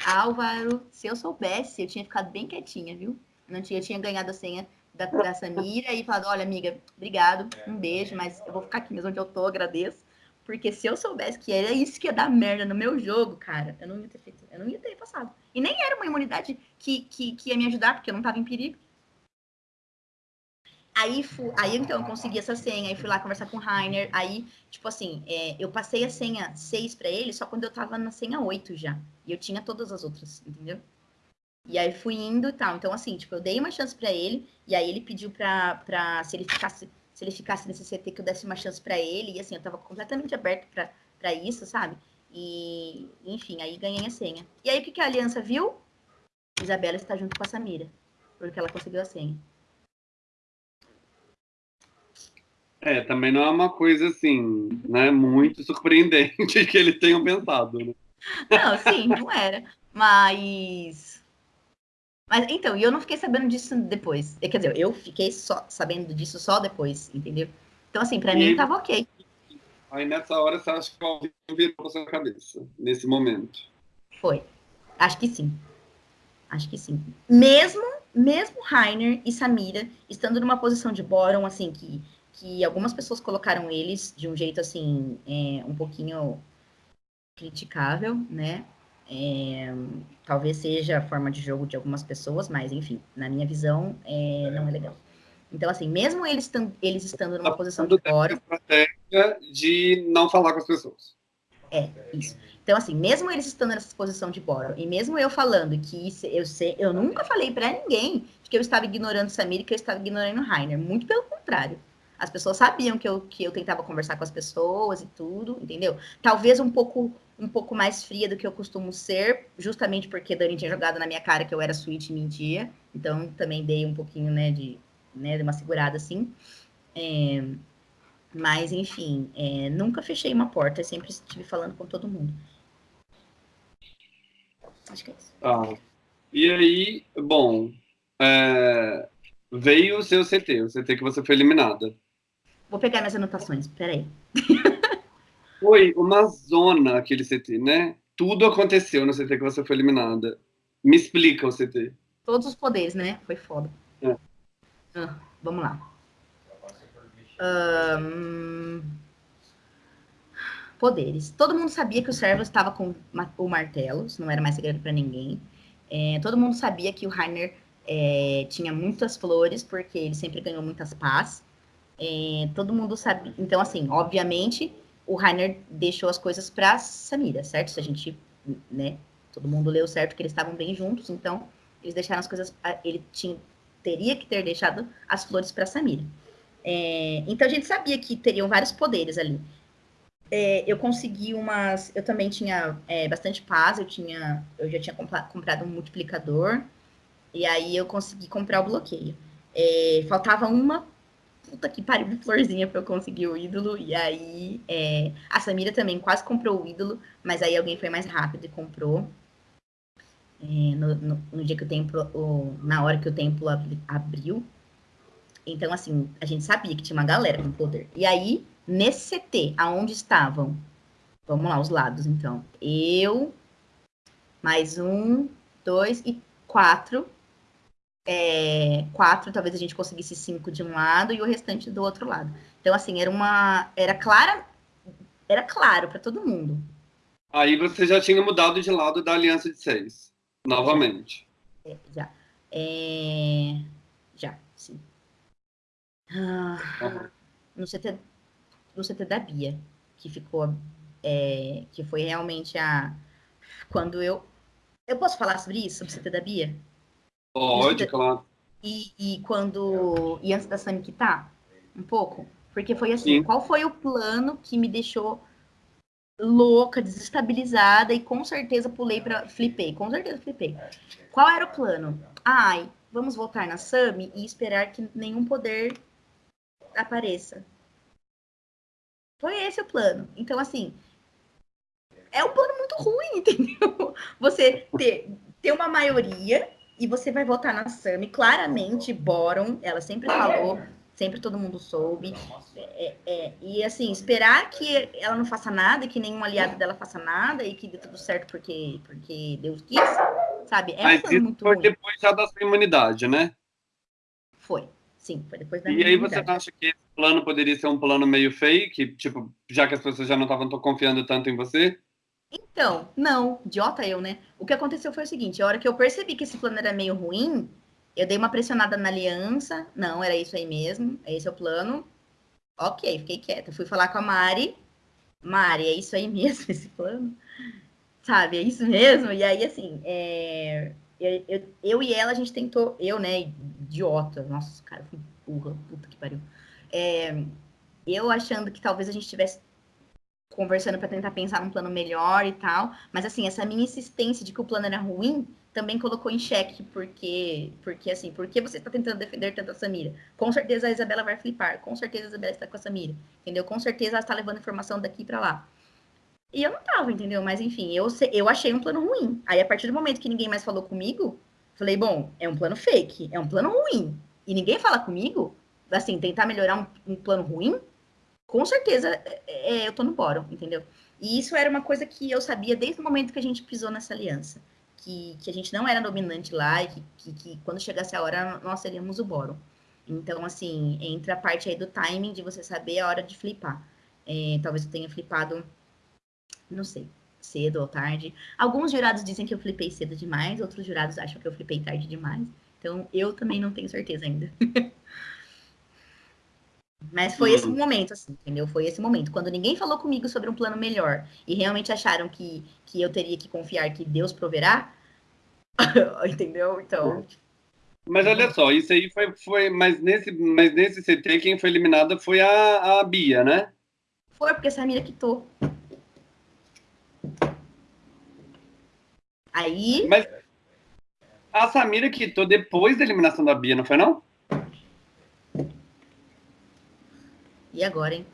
Álvaro, se eu soubesse, eu tinha ficado bem quietinha, viu? Não tinha, eu tinha ganhado a senha da, da Samira e falado, olha, amiga, obrigado, um beijo, mas eu vou ficar aqui mesmo onde eu tô, agradeço. Porque se eu soubesse que era isso que ia dar merda no meu jogo, cara, eu não ia ter feito, eu não ia ter passado. E nem era uma imunidade que, que, que ia me ajudar, porque eu não tava em perigo. Aí, fui, aí então eu consegui essa senha, aí fui lá conversar com o Rainer, aí, tipo assim, é, eu passei a senha 6 para ele só quando eu tava na senha 8 já. E eu tinha todas as outras, entendeu? E aí fui indo e tal. Então, assim, tipo, eu dei uma chance para ele, e aí ele pediu pra, pra se ele ficasse, se ele ficasse nesse CT, que eu desse uma chance para ele, e assim, eu tava completamente aberto para isso, sabe? E, enfim, aí ganhei a senha. E aí o que, que a aliança viu? Isabela está junto com a Samira, porque ela conseguiu a senha. É, também não é uma coisa assim, né, muito surpreendente que eles tenham pensado, né? Não, sim, não era. Mas. Mas então, e eu não fiquei sabendo disso depois. Quer dizer, eu fiquei só sabendo disso só depois, entendeu? Então, assim, pra e... mim tava ok. Aí nessa hora você acha que alguém virou pra sua cabeça, nesse momento? Foi. Acho que sim. Acho que sim. Mesmo, mesmo Rainer e Samira estando numa posição de bórum, assim, que que algumas pessoas colocaram eles de um jeito assim, é, um pouquinho criticável, né? É, talvez seja a forma de jogo de algumas pessoas, mas enfim, na minha visão, é, não é legal. Então, assim, mesmo eles, estando, eles estando numa tá posição de fora. estratégia de não falar com as pessoas. É, isso. Então, assim, mesmo eles estando nessa posição de boro, e mesmo eu falando que eu sei, eu nunca falei para ninguém que eu estava ignorando Samir e que eu estava ignorando Rainer. Muito pelo contrário. As pessoas sabiam que eu, que eu tentava conversar com as pessoas e tudo, entendeu? Talvez um pouco um pouco mais fria do que eu costumo ser, justamente porque Dani tinha jogado na minha cara que eu era suíte e mentia. Então, também dei um pouquinho, né, de, né, de uma segurada assim. É, mas, enfim, é, nunca fechei uma porta, sempre estive falando com todo mundo. Acho que é isso. Ah, e aí, bom, é, veio o seu CT, o CT que você foi eliminada. Vou pegar minhas anotações, peraí. Foi uma zona aquele CT, né? Tudo aconteceu no CT que você foi eliminada. Me explica o CT. Todos os poderes, né? Foi foda. É. Ah, vamos lá. Um... Poderes. Todo mundo sabia que o servo estava com o martelo, isso não era mais segredo para ninguém. É, todo mundo sabia que o Rainer é, tinha muitas flores, porque ele sempre ganhou muitas paz. É, todo mundo sabe. Então, assim, obviamente, o Rainer deixou as coisas para Samira, certo? Se a gente, né? Todo mundo leu certo que eles estavam bem juntos, então eles deixaram as coisas. Ele tinha, teria que ter deixado as flores para Samira. É, então a gente sabia que teriam vários poderes ali. É, eu consegui umas. Eu também tinha é, bastante paz, eu tinha. Eu já tinha comprado um multiplicador. E aí eu consegui comprar o bloqueio. É, faltava uma puta que pariu de florzinha pra eu conseguir o ídolo. E aí é, a Samira também quase comprou o ídolo, mas aí alguém foi mais rápido e comprou. É, no, no, no, dia que o templo, o, na hora que o templo abriu. Então, assim, a gente sabia que tinha uma galera com poder. E aí, nesse CT, aonde estavam? Vamos lá, os lados, então. Eu, mais um, dois e quatro é, quatro, talvez a gente conseguisse cinco de um lado e o restante do outro lado. Então, assim, era uma. Era clara. Era claro para todo mundo. Aí você já tinha mudado de lado da aliança de seis. Novamente. É, já. É, já, sim. Ah, uhum. no, CT, no CT da Bia, que ficou. É, que foi realmente a. Quando eu. Eu posso falar sobre isso, sobre o CT da Bia? Pode, claro. E, e quando. E antes da Sami quitar? Um pouco? Porque foi assim, Sim. qual foi o plano que me deixou louca, desestabilizada e com certeza pulei para flipei, com certeza flipei. Qual era o plano? Ai, vamos voltar na Sami e esperar que nenhum poder apareça. Foi esse o plano. Então assim, é um plano muito ruim, entendeu? Você ter, ter uma maioria e você vai votar na Sami. Claramente, Boron, ela sempre falou, sempre todo mundo soube. É, é, e assim, esperar que ela não faça nada, que nenhum aliado dela faça nada e que dê tudo certo porque, porque Deus quis, sabe? É Mas isso muito foi ruim. depois já da sua imunidade, né? Foi, sim, foi depois da E aí você acha que esse plano poderia ser um plano meio fake, tipo, já que as pessoas já não estavam confiando tanto em você? Então, não, idiota eu, né? O que aconteceu foi o seguinte: a hora que eu percebi que esse plano era meio ruim, eu dei uma pressionada na aliança. Não, era isso aí mesmo, esse é o plano. Ok, fiquei quieta. Fui falar com a Mari. Mari, é isso aí mesmo, esse plano? Sabe, é isso mesmo? E aí, assim, é... eu, eu, eu, e ela, a gente tentou. Eu, né, idiota. Nossa, cara, fui burra, puta que pariu. É... Eu achando que talvez a gente tivesse conversando para tentar pensar num plano melhor e tal. Mas assim, essa minha insistência de que o plano era ruim também colocou em xeque, porque, porque assim, porque você está tentando defender tanto a Samira? Com certeza a Isabela vai flipar, com certeza a Isabela está com a Samira, entendeu? Com certeza ela está levando informação daqui para lá. E eu não tava, entendeu? Mas enfim, eu, eu achei um plano ruim. Aí a partir do momento que ninguém mais falou comigo, falei, bom, é um plano fake, é um plano ruim. E ninguém fala comigo, assim, tentar melhorar um, um plano ruim, com certeza é, é, eu tô no bórum, entendeu? E isso era uma coisa que eu sabia desde o momento que a gente pisou nessa aliança. Que, que a gente não era dominante lá e que, que, que quando chegasse a hora nós seríamos o bórum. Então, assim, entra a parte aí do timing de você saber a hora de flipar. É, talvez eu tenha flipado, não sei, cedo ou tarde. Alguns jurados dizem que eu flipei cedo demais, outros jurados acham que eu flipei tarde demais. Então, eu também não tenho certeza ainda. Mas foi esse uhum. momento, assim, entendeu? Foi esse momento. Quando ninguém falou comigo sobre um plano melhor e realmente acharam que, que eu teria que confiar que Deus proverá, entendeu? Então. Mas olha só, isso aí foi. foi mas, nesse, mas nesse CT, quem foi eliminada foi a, a Bia, né? Foi, porque a Samira quitou. Aí. Mas a Samira quitou depois da eliminação da Bia, não foi não? E agora, hein?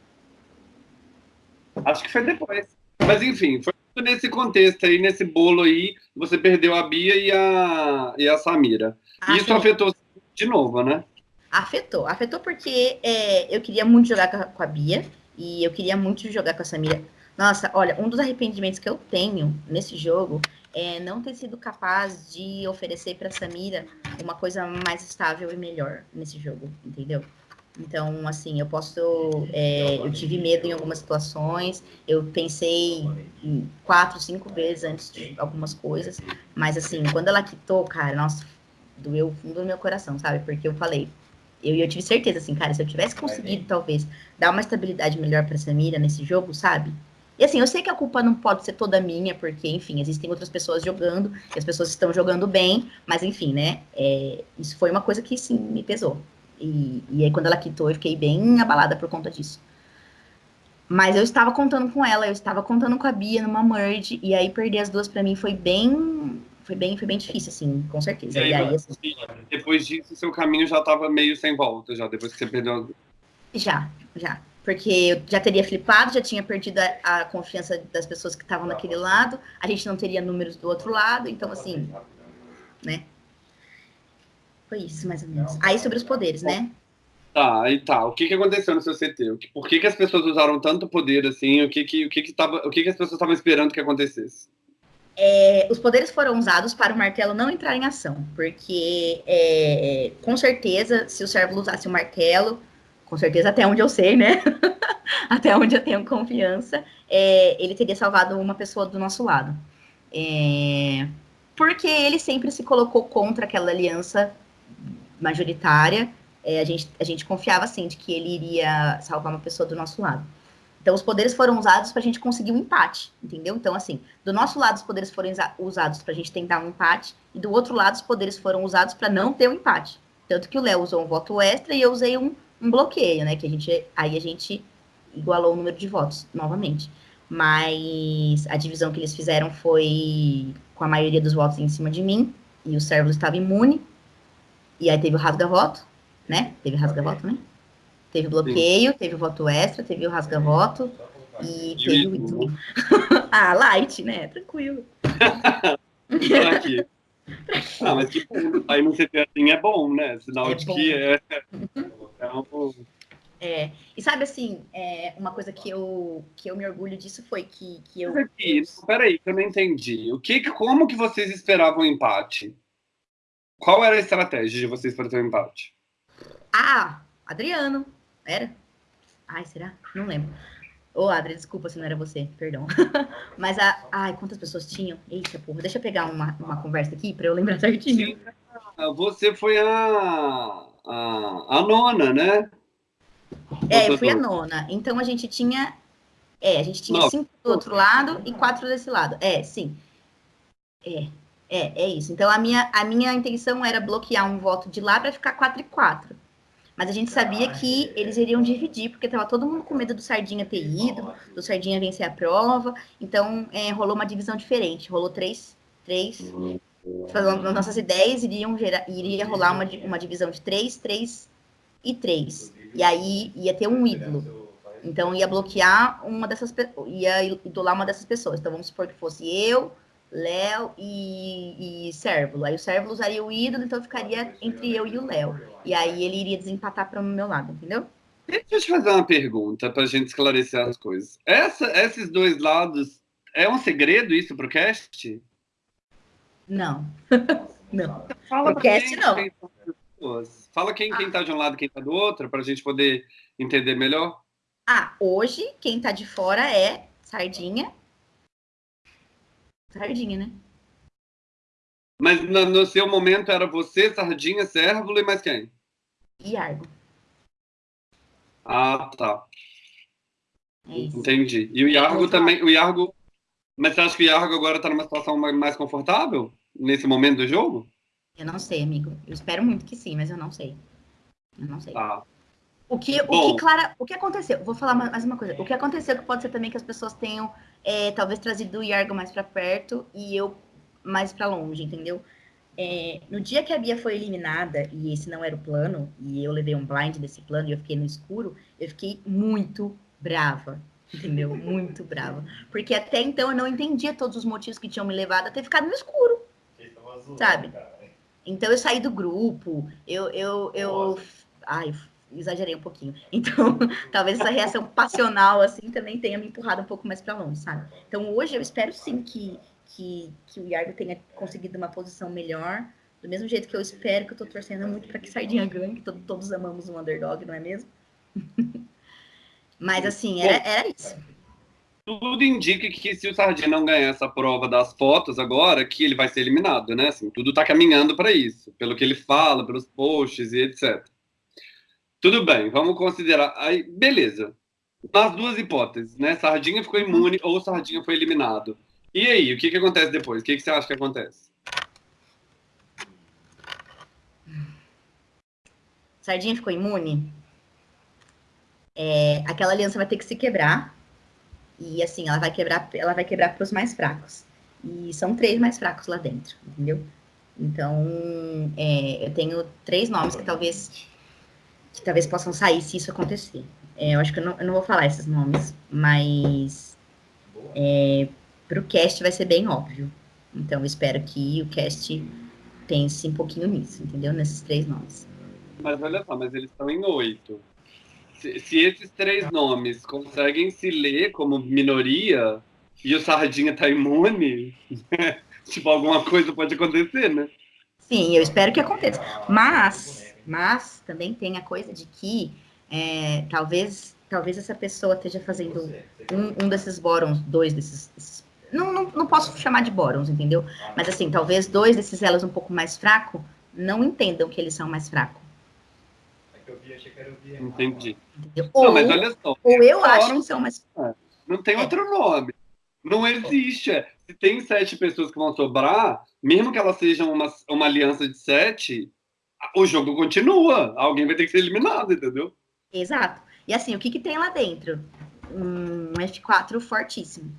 Acho que foi depois. Mas enfim, foi nesse contexto aí, nesse bolo aí, você perdeu a Bia e a, e a Samira. Ah, Isso sim. afetou de novo, né? Afetou. Afetou porque é, eu queria muito jogar com a Bia e eu queria muito jogar com a Samira. Nossa, olha, um dos arrependimentos que eu tenho nesse jogo é não ter sido capaz de oferecer para Samira uma coisa mais estável e melhor nesse jogo, entendeu? Então, assim, eu posso. É, eu tive medo em algumas situações, eu pensei quatro, cinco vezes antes de algumas coisas, mas, assim, quando ela quitou, cara, nossa, doeu fundo do meu coração, sabe? Porque eu falei, eu, eu tive certeza, assim, cara, se eu tivesse conseguido, talvez, dar uma estabilidade melhor pra Samira nesse jogo, sabe? E assim, eu sei que a culpa não pode ser toda minha, porque, enfim, existem outras pessoas jogando, e as pessoas estão jogando bem, mas enfim, né? É, isso foi uma coisa que sim me pesou. E, e aí, quando ela quitou, eu fiquei bem abalada por conta disso. Mas eu estava contando com ela, eu estava contando com a Bia numa merge, e aí perder as duas para mim foi bem. Foi bem, foi bem difícil, assim, com certeza. E aí, e aí assim, depois disso, seu caminho já estava meio sem volta, já, depois que você perdeu. Já, já. Porque eu já teria flipado, já tinha perdido a, a confiança das pessoas que estavam naquele lado, a gente não teria números do outro lado, então, assim, né? Foi isso, mais ou menos. Aí sobre os poderes, né? Tá, aí tá. O que, que aconteceu no seu CT? Por que, que as pessoas usaram tanto poder assim? O que, que, o que, que, tava, o que, que as pessoas estavam esperando que acontecesse? É, os poderes foram usados para o martelo não entrar em ação, porque é, com certeza, se o servo usasse o martelo, com certeza até onde eu sei, né? até onde eu tenho confiança, é, ele teria salvado uma pessoa do nosso lado. É, porque ele sempre se colocou contra aquela aliança majoritária, é, a, gente, a gente confiava, assim, de que ele iria salvar uma pessoa do nosso lado. Então, os poderes foram usados para a gente conseguir um empate, entendeu? Então, assim, do nosso lado, os poderes foram usados para a gente tentar um empate, e do outro lado, os poderes foram usados para não ter um empate. Tanto que o Léo usou um voto extra e eu usei um, um bloqueio, né? Que a gente, aí a gente igualou o número de votos novamente. Mas a divisão que eles fizeram foi com a maioria dos votos em cima de mim, e o servo estava imune, e aí teve o rasga-voto, né? Teve rasga-voto, né? Teve bloqueio, Sim. teve o voto extra, teve o rasga-voto e teve o ídolo. ah, light, né? Tranquilo. Ah, mas. Aí no CT assim é bom, né? Sinal é de bom. que é. É, um... é. E sabe assim, é, uma coisa que eu, que eu me orgulho disso foi que, que eu. Mas aqui, peraí, que eu não entendi. O que, como que vocês esperavam o empate? Qual era a estratégia de vocês para ter um empate? Ah, Adriano. Era? Ai, será? Não lembro. Ô, oh, Adri, desculpa se não era você, perdão. Mas, a... ai, quantas pessoas tinham? Eita, porra, deixa eu pegar uma, uma conversa aqui para eu lembrar certinho. Sim. Você foi a, a, a nona, né? É, eu fui a nona. Então, a gente tinha... É, a gente tinha Não. cinco do outro lado e quatro desse lado. É, sim. É, é, é isso. Então, a minha, a minha intenção era bloquear um voto de lá para ficar 4 e 4. Mas a gente sabia que eles iriam dividir, porque estava todo mundo com medo do Sardinha ter ido, do Sardinha vencer a prova. Então, é, rolou uma divisão diferente. Rolou três, três. Falando, nossas ideias iriam gerar, iria rolar uma, uma divisão de três, três e três. E aí ia ter um ídolo. Então, ia bloquear uma dessas ia idolar uma dessas pessoas. Então, vamos supor que fosse eu, Léo e, e Sérvulo. Aí o Sérvulo usaria o ídolo, então ficaria entre eu e o Léo. E aí ele iria desempatar para o meu lado, entendeu? Deixa eu te fazer uma pergunta para a gente esclarecer as coisas. Essa, esses dois lados, é um segredo isso para o cast? Não. não. Fala o cast não. pessoas. Fala quem, ah. quem tá de um lado e quem tá do outro, para a gente poder entender melhor. Ah, hoje quem tá de fora é Sardinha. Sardinha, né? Mas no, no seu momento era você, Sardinha, Cérvulo e mais quem? Iargo. Ah, tá. É Entendi. E o Iargo também, o Iargo... Mas você acha que o Iargo agora tá numa situação mais confortável? Nesse momento do jogo? Eu não sei, amigo. Eu espero muito que sim, mas eu não sei. Eu não sei. Ah. O que, o que, Clara, o que aconteceu? Vou falar mais uma coisa. O que aconteceu que pode ser também que as pessoas tenham é, talvez trazido o Iargo mais para perto e eu mais para longe, entendeu? É, no dia que a Bia foi eliminada, e esse não era o plano, e eu levei um blind desse plano e eu fiquei no escuro, eu fiquei muito brava, entendeu? Muito brava. Porque até então eu não entendia todos os motivos que tinham me levado a ter ficado no escuro. Sabe? Então eu saí do grupo, eu, eu, eu, ai, exagerei um pouquinho. Então, talvez essa reação passional, assim, também tenha me empurrado um pouco mais para longe, sabe? Então, hoje eu espero sim que, que, que o Iargo tenha conseguido uma posição melhor, do mesmo jeito que eu espero, que eu tô torcendo muito para que Sardinha ganhe, que todo, todos amamos um underdog, não é mesmo? Mas, assim, era, era isso. Tudo indica que se o Sardinha não ganhar essa prova das fotos agora, que ele vai ser eliminado, né? Assim, tudo tá caminhando para isso, pelo que ele fala, pelos posts e etc. Tudo bem, vamos considerar. Aí, beleza. Nas duas hipóteses, né? Sardinha ficou imune ou Sardinha foi eliminado. E aí, o que, que acontece depois? O que, que você acha que acontece? Sardinha ficou imune? É, aquela aliança vai ter que se quebrar. E assim, ela vai quebrar, ela vai quebrar para os mais fracos. E são três mais fracos lá dentro, entendeu? Então, é, eu tenho três nomes que talvez que talvez possam sair se isso acontecer. É, eu acho que eu não, eu não, vou falar esses nomes, mas é, para o cast vai ser bem óbvio. Então, eu espero que o cast pense um pouquinho nisso, entendeu? Nesses três nomes. Mas olha só, mas eles estão em oito. Se, se, esses três nomes conseguem se ler como minoria e o Sardinha tá imune, tipo, alguma coisa pode acontecer, né? Sim, eu espero que aconteça. Mas mas também tem a coisa de que é, talvez talvez essa pessoa esteja fazendo um, um desses bórons, dois desses, desses não, não, não, posso chamar de bórons, entendeu? Mas assim, talvez dois desses elos um pouco mais fracos não entendam que eles são mais fracos. Entendi. Ou, não, mas olha só. Ou eu acho que são mais. É, não tem outro nome. Não existe. Se tem sete pessoas que vão sobrar, mesmo que elas sejam uma, uma aliança de sete, o jogo continua. Alguém vai ter que ser eliminado, entendeu? Exato. E assim, o que, que tem lá dentro? Um F4 fortíssimo.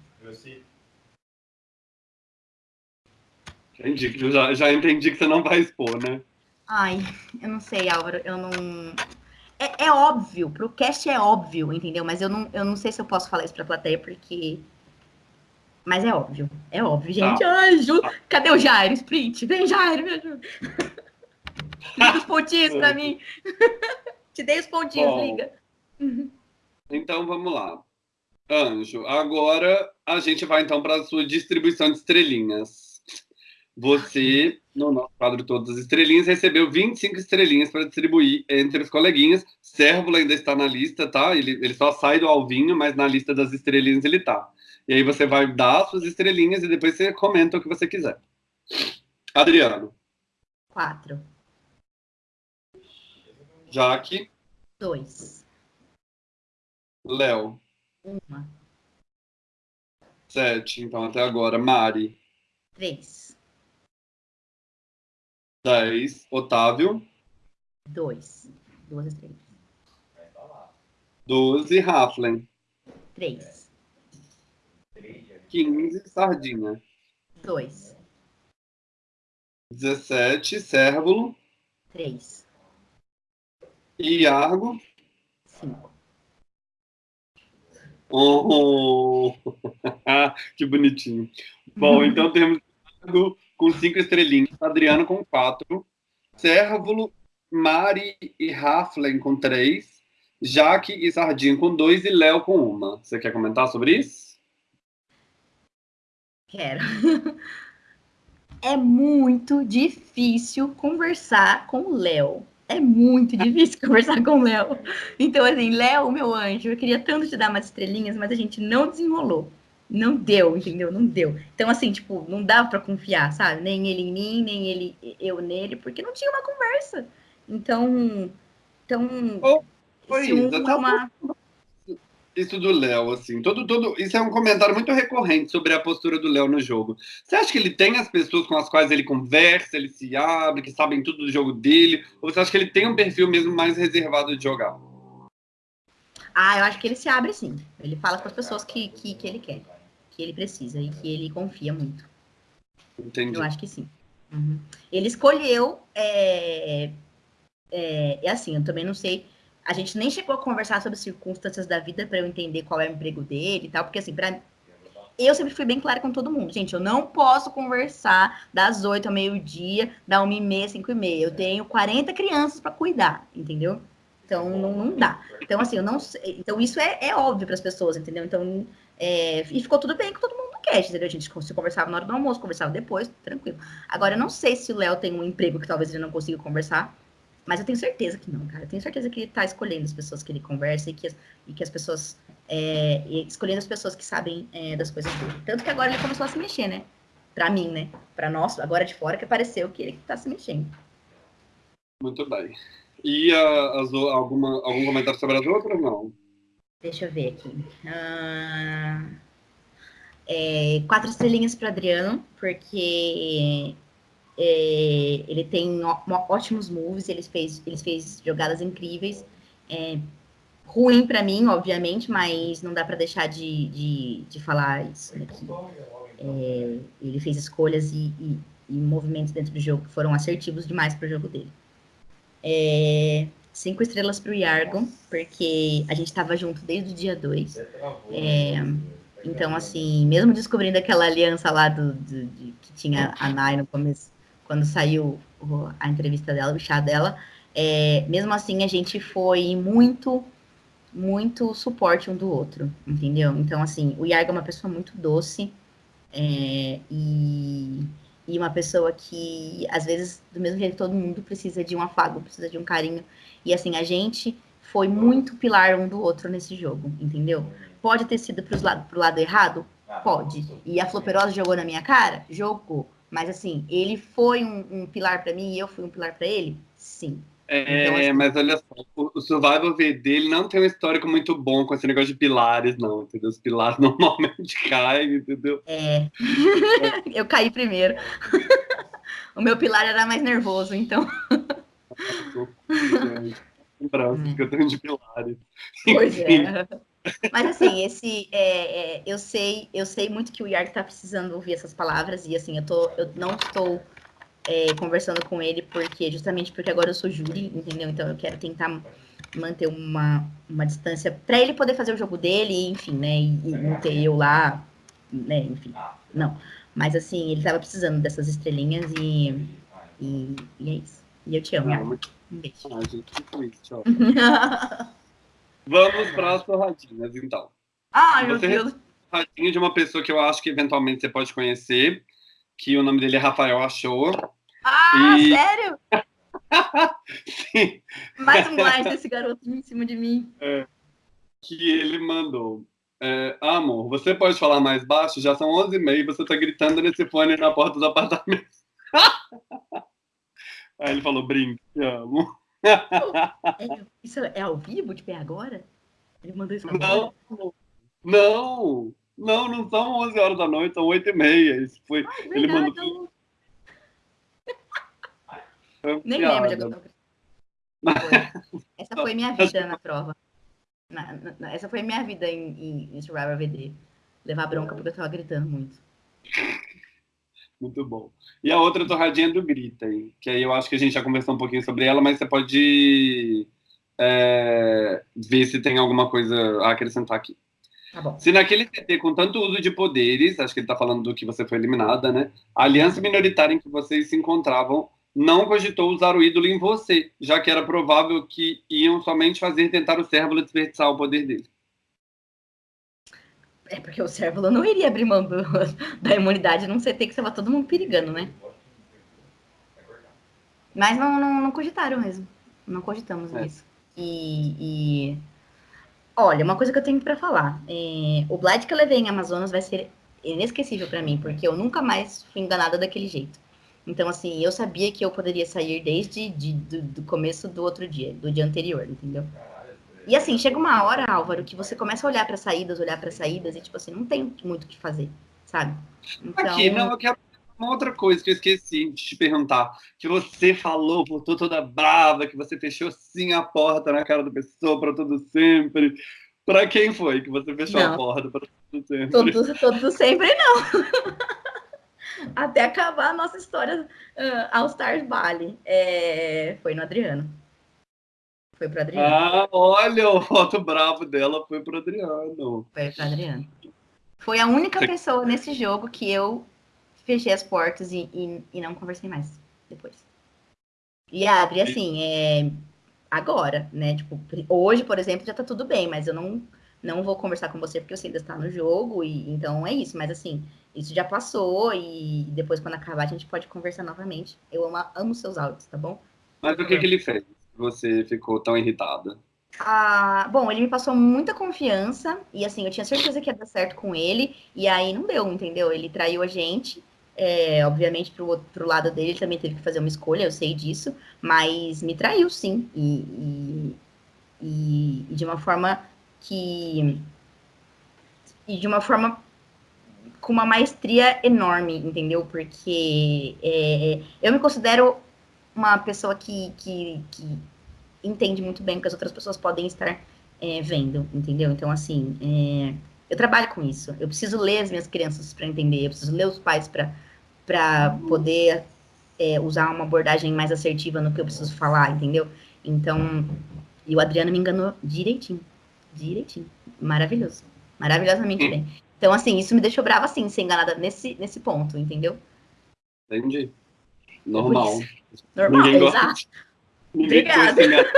Entendi, já, já entendi que você não vai expor, né? Ai, eu não sei, Álvaro, eu não. É, é óbvio, pro cast é óbvio, entendeu? Mas eu não, eu não sei se eu posso falar isso pra plateia, porque. Mas é óbvio, é óbvio, gente. Ah. Ai, Ju... Cadê o Jairo? Sprint? Vem, Jairo, me ajuda. Liga os pontinhos para mim. Te dei os pontinhos, Bom, liga. Então vamos lá. Anjo, agora a gente vai então para a sua distribuição de estrelinhas. Você, no nosso quadro Todas as Estrelinhas, recebeu 25 estrelinhas para distribuir entre os coleguinhas. Sérvulo ainda está na lista, tá? Ele, ele só sai do alvinho, mas na lista das estrelinhas ele tá. E aí você vai dar as suas estrelinhas e depois você comenta o que você quiser. Adriano. Quatro. Jaque. Dois. Léo. Uma. Sete, então até agora. Mari. Três. Dez. Otávio. Dois. Duas estrelas. Doze. Raflen. Três. Quinze. Sardinha. Dois. Dezessete. Cérvulo. Três. Iargo. Cinco. Oh, que bonitinho. Bom, então temos com cinco estrelinhas, Adriano com quatro, Cérvulo, Mari e Raflen com três, Jaque e Sardinha com dois e Léo com uma. Você quer comentar sobre isso? Quero. É muito difícil conversar com o Léo É muito difícil conversar com o Léo. Então, assim, Léo, meu anjo, eu queria tanto te dar umas estrelinhas, mas a gente não desenrolou. Não deu, entendeu? Não deu. Então, assim, tipo, não dava para confiar, sabe? Nem ele em mim, nem ele eu nele, porque não tinha uma conversa. Então, então, oh, foi um, uma, isso do Léo, assim, todo, todo, isso é um comentário muito recorrente sobre a postura do Léo no jogo. Você acha que ele tem as pessoas com as quais ele conversa, ele se abre, que sabem tudo do jogo dele, ou você acha que ele tem um perfil mesmo mais reservado de jogar? Ah, eu acho que ele se abre sim. Ele fala com as pessoas que, que, que ele quer, que ele precisa e que ele confia muito. Entendi. Eu acho que sim. Uhum. Ele escolheu. É, é, é assim, eu também não sei a gente nem chegou a conversar sobre circunstâncias da vida para eu entender qual é o emprego dele e tal, porque assim, para eu sempre fui bem clara com todo mundo. Gente, eu não posso conversar das 8 ao meio-dia, da 1 e meia, 5 e meia. Eu tenho 40 crianças para cuidar, entendeu? Então, não, não, dá. Então, assim, eu não sei. Então, isso é, é óbvio para as pessoas, entendeu? Então, é, e ficou tudo bem com todo mundo no cast, entendeu? A gente se conversava na hora do almoço, conversava depois, tranquilo. Agora, eu não sei se o Léo tem um emprego que talvez ele não consiga conversar. Mas eu tenho certeza que não, cara. Eu tenho certeza que ele tá escolhendo as pessoas que ele conversa e que as, e que as pessoas. É, escolhendo as pessoas que sabem é, das coisas dele. Tanto que agora ele começou a se mexer, né? Pra mim, né? Pra nós, agora de fora, que apareceu que ele tá se mexendo. Muito bem. E uh, as, alguma, algum comentário sobre as outras, não? Deixa eu ver aqui. Uh, é, quatro estrelinhas para Adriano, porque é, ele tem ótimos moves, ele fez, ele fez jogadas incríveis. É, ruim para mim, obviamente, mas não dá para deixar de, de, de, falar isso aqui. É, ele fez escolhas e, e, e, movimentos dentro do jogo que foram assertivos demais para o jogo dele. É, cinco estrelas para o Yargo, porque a gente estava junto desde o dia 2. É, então, assim, mesmo descobrindo aquela aliança lá do, do de, que tinha a Nai no começo, quando saiu a entrevista dela, o chá dela, é, mesmo assim a gente foi muito, muito suporte um do outro, entendeu? Então, assim, o Yargo é uma pessoa muito doce é, e, e uma pessoa que, às vezes, do mesmo jeito todo mundo precisa de um afago, precisa de um carinho. E, assim, a gente foi muito pilar um do outro nesse jogo, entendeu? Pode ter sido pro lado, pro lado errado? Pode. E a Floperosa jogou na minha cara? Jogou. Mas assim, ele foi um, um pilar para mim e eu fui um pilar para ele? Sim. É, então, assim, mas olha só, o, Survival V dele não tem um histórico muito bom com esse negócio de pilares, não, entendeu? Os pilares normalmente caem, entendeu? É. eu caí primeiro. o meu pilar era mais nervoso, então. Lembranças que eu tenho de pilares. Pois é. Mas assim, esse é, é, eu sei, eu sei muito que o Yarg está precisando ouvir essas palavras e assim, eu tô, eu não estou é, conversando com ele porque justamente porque agora eu sou júri, entendeu? Então eu quero tentar manter uma, uma distância para ele poder fazer o jogo dele, enfim, né? E, e não ter eu lá, né? Enfim, não. Mas assim, ele estava precisando dessas estrelinhas e, e, e, é isso. E eu te amo. Não, um beijo. Ah, gente, que. Vamos para as torradinhas, então. Ai, meu Deus. Torradinha de uma pessoa que eu acho que eventualmente você pode conhecer, que o nome dele é Rafael Achoa. Ah, e... sério? Sim. Mais um blind desse garoto em cima de mim. É, que ele mandou. É, amor, você pode falar mais baixo? Já são 11h30 e você está gritando nesse fone na porta do apartamento. Aí ele falou, brinque, amo. É, isso é ao vivo, tipo, é agora? Ele mandou isso agora? Não, não, não, não são 11 horas da noite, são 8 e meia. Isso foi, Ai, ele mandou... Nem lembro de agora. Essa foi minha vida na prova. Na, na, essa foi minha vida em, em, em Survivor VD. Levar bronca porque eu tava gritando muito. Muito bom. E a outra torradinha do Grita, hein? que aí eu acho que a gente já conversou um pouquinho sobre ela, mas você pode é, ver se tem alguma coisa a acrescentar aqui. Tá se naquele TT com tanto uso de poderes, acho que ele está falando do que você foi eliminada, né? A aliança minoritária em que vocês se encontravam não cogitou usar o ídolo em você, já que era provável que iam somente fazer tentar o Cérvulo desperdiçar o poder dele. É porque o Cérvulo não iria abrir mão do, da imunidade num CT que estava todo mundo perigando, né? Mas não, não, não cogitaram mesmo. Não cogitamos é. isso. E, e, Olha, uma coisa que eu tenho para falar. É, o Blight que eu levei em Amazonas vai ser inesquecível para mim, porque eu nunca mais fui enganada daquele jeito. Então, assim, eu sabia que eu poderia sair desde de, do, do, começo do outro dia, do dia anterior, entendeu? E assim, chega uma hora, Álvaro, que você começa a olhar para saídas, olhar para saídas, e tipo assim, não tem muito o que fazer, sabe? Então... Aqui, não, eu quero uma outra coisa que eu esqueci de te perguntar. Que você falou, voltou toda brava, que você fechou sim a porta na cara da pessoa para todo sempre. Para quem foi que você fechou não. a porta para todo sempre? Todo, todo sempre não. Até acabar a nossa história uh, All Stars Bali. É... Foi no Adriano. Foi pro Adriano. Ah, olha, o voto bravo dela foi pro Adriano. Foi pro Adriano. Foi a única Você... pessoa nesse jogo que eu fechei as portas e, e, e, não conversei mais depois. E a Adri, assim, é agora, né? Tipo, hoje, por exemplo, já tá tudo bem, mas eu não, não vou conversar com você porque você ainda está no jogo, e então é isso. Mas assim, isso já passou e depois, quando acabar, a gente pode conversar novamente. Eu amo, amo seus áudios, tá bom? Mas o que, que ele fez? Você ficou tão irritada? Ah, bom, ele me passou muita confiança e assim, eu tinha certeza que ia dar certo com ele, e aí não deu, entendeu? Ele traiu a gente. É, obviamente, pro, pro lado dele, ele também teve que fazer uma escolha, eu sei disso, mas me traiu sim. E, e, e de uma forma que. E de uma forma com uma maestria enorme, entendeu? Porque é, eu me considero uma pessoa que, que, que, entende muito bem o que as outras pessoas podem estar é, vendo, entendeu? Então, assim, é, eu trabalho com isso. Eu preciso ler as minhas crianças para entender, eu preciso ler os pais para poder é, usar uma abordagem mais assertiva no que eu preciso falar, entendeu? Então, e o Adriano me enganou direitinho, direitinho, maravilhoso, maravilhosamente bem. Então, assim, isso me deixou brava, assim, ser enganada nesse, nesse ponto, entendeu? Entendi. Normal. Normal, Ninguém exato. Obrigada.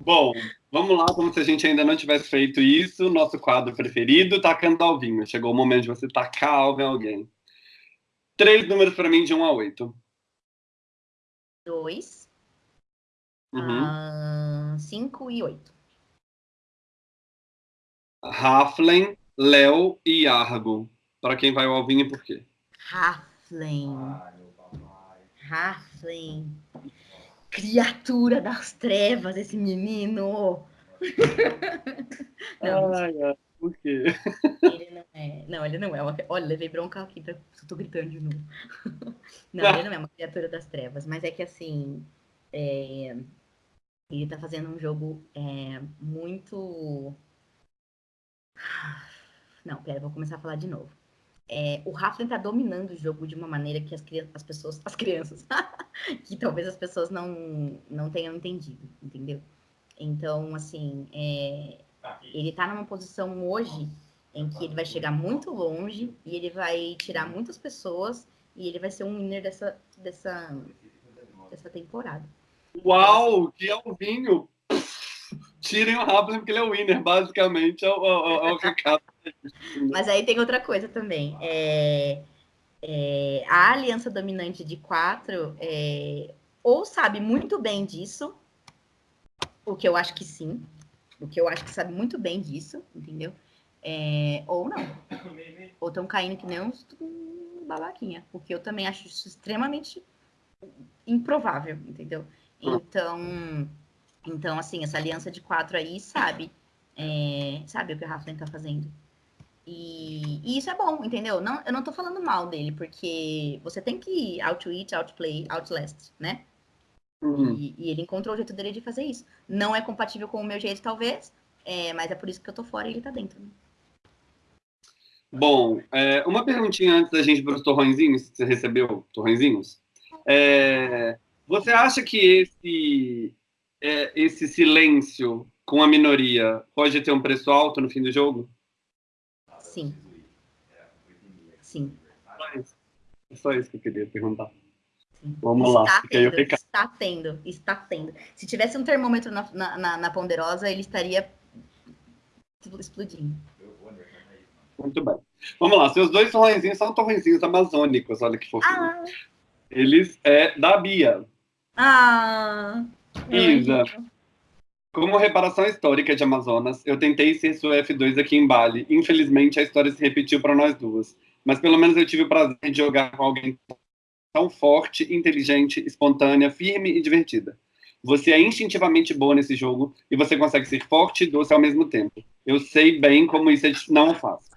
Bom, vamos lá, como se a gente ainda não tivesse feito isso. Nosso quadro preferido, tacando alvinho. Chegou o momento de você tacar alvo em alguém. Três números para mim, de 1 a 8. Dois. Uhum. Uh, cinco e oito. Raflen, Léo e Argo. Para quem vai o alvinho e por quê? Raflen. Raflen. Criatura das trevas, esse menino. não, ai, ai, por quê? Ele não é. Não, ele não é uma. Olha, levei bronca aqui, pra... tô gritando de novo. Não, ele não é uma criatura das trevas, mas é que assim. É... Ele tá fazendo um jogo é, muito. Não, pera, vou começar a falar de novo. É, o Raflin tá dominando o jogo de uma maneira que as, as pessoas, as crianças, que talvez as pessoas não, não tenham entendido, entendeu? Então, assim, é, ele tá numa posição hoje em que ele vai chegar muito longe e ele vai tirar muitas pessoas e ele vai ser um winner dessa, dessa, dessa temporada. Uau, que alvinho! Tirem o Raflin porque ele é o winner, basicamente, é o, é o, é o recado mas aí tem outra coisa também. É, é, a aliança dominante de quatro é, ou sabe muito bem disso, o que eu acho que sim, o que eu acho que sabe muito bem disso, entendeu? É, ou não. Ou estão caindo que nem uns babaquinha, porque eu também acho isso extremamente improvável, entendeu? Então, então assim, essa aliança de quatro aí sabe, é, sabe o que o Rafa está fazendo. E, e, isso é bom, entendeu? Não, eu não tô falando mal dele, porque você tem que out-eat, outplay, outlast, né? Uhum. E, e, ele encontrou o jeito dele de fazer isso. Não é compatível com o meu jeito, talvez, é, mas é por isso que eu tô fora e ele tá dentro. Né? Bom, é, uma perguntinha antes da gente ir para os torrõezinhos, você recebeu torrõezinhos? É, você acha que esse, é, esse silêncio com a minoria pode ter um preço alto no fim do jogo? Sim. Sim. É só isso que eu queria perguntar. Sim. Vamos está lá. Tendo, está tendo, está tendo. Se tivesse um termômetro na, na, na ponderosa, ele estaria explodindo. Muito bem. Vamos lá. Seus dois torrenzinhos são torrenzinhos amazônicos. Olha que fofinho. Ah. Eles é da Bia. Ah. Isa, como reparação histórica de Amazonas, eu tentei ser sua F2 aqui em Bali. Infelizmente, a história se repetiu para nós duas. Mas pelo menos eu tive o prazer de jogar com alguém tão forte, inteligente, espontânea, firme e divertida. Você é instintivamente boa nesse jogo e você consegue ser forte e doce ao mesmo tempo. Eu sei bem como isso é não fácil.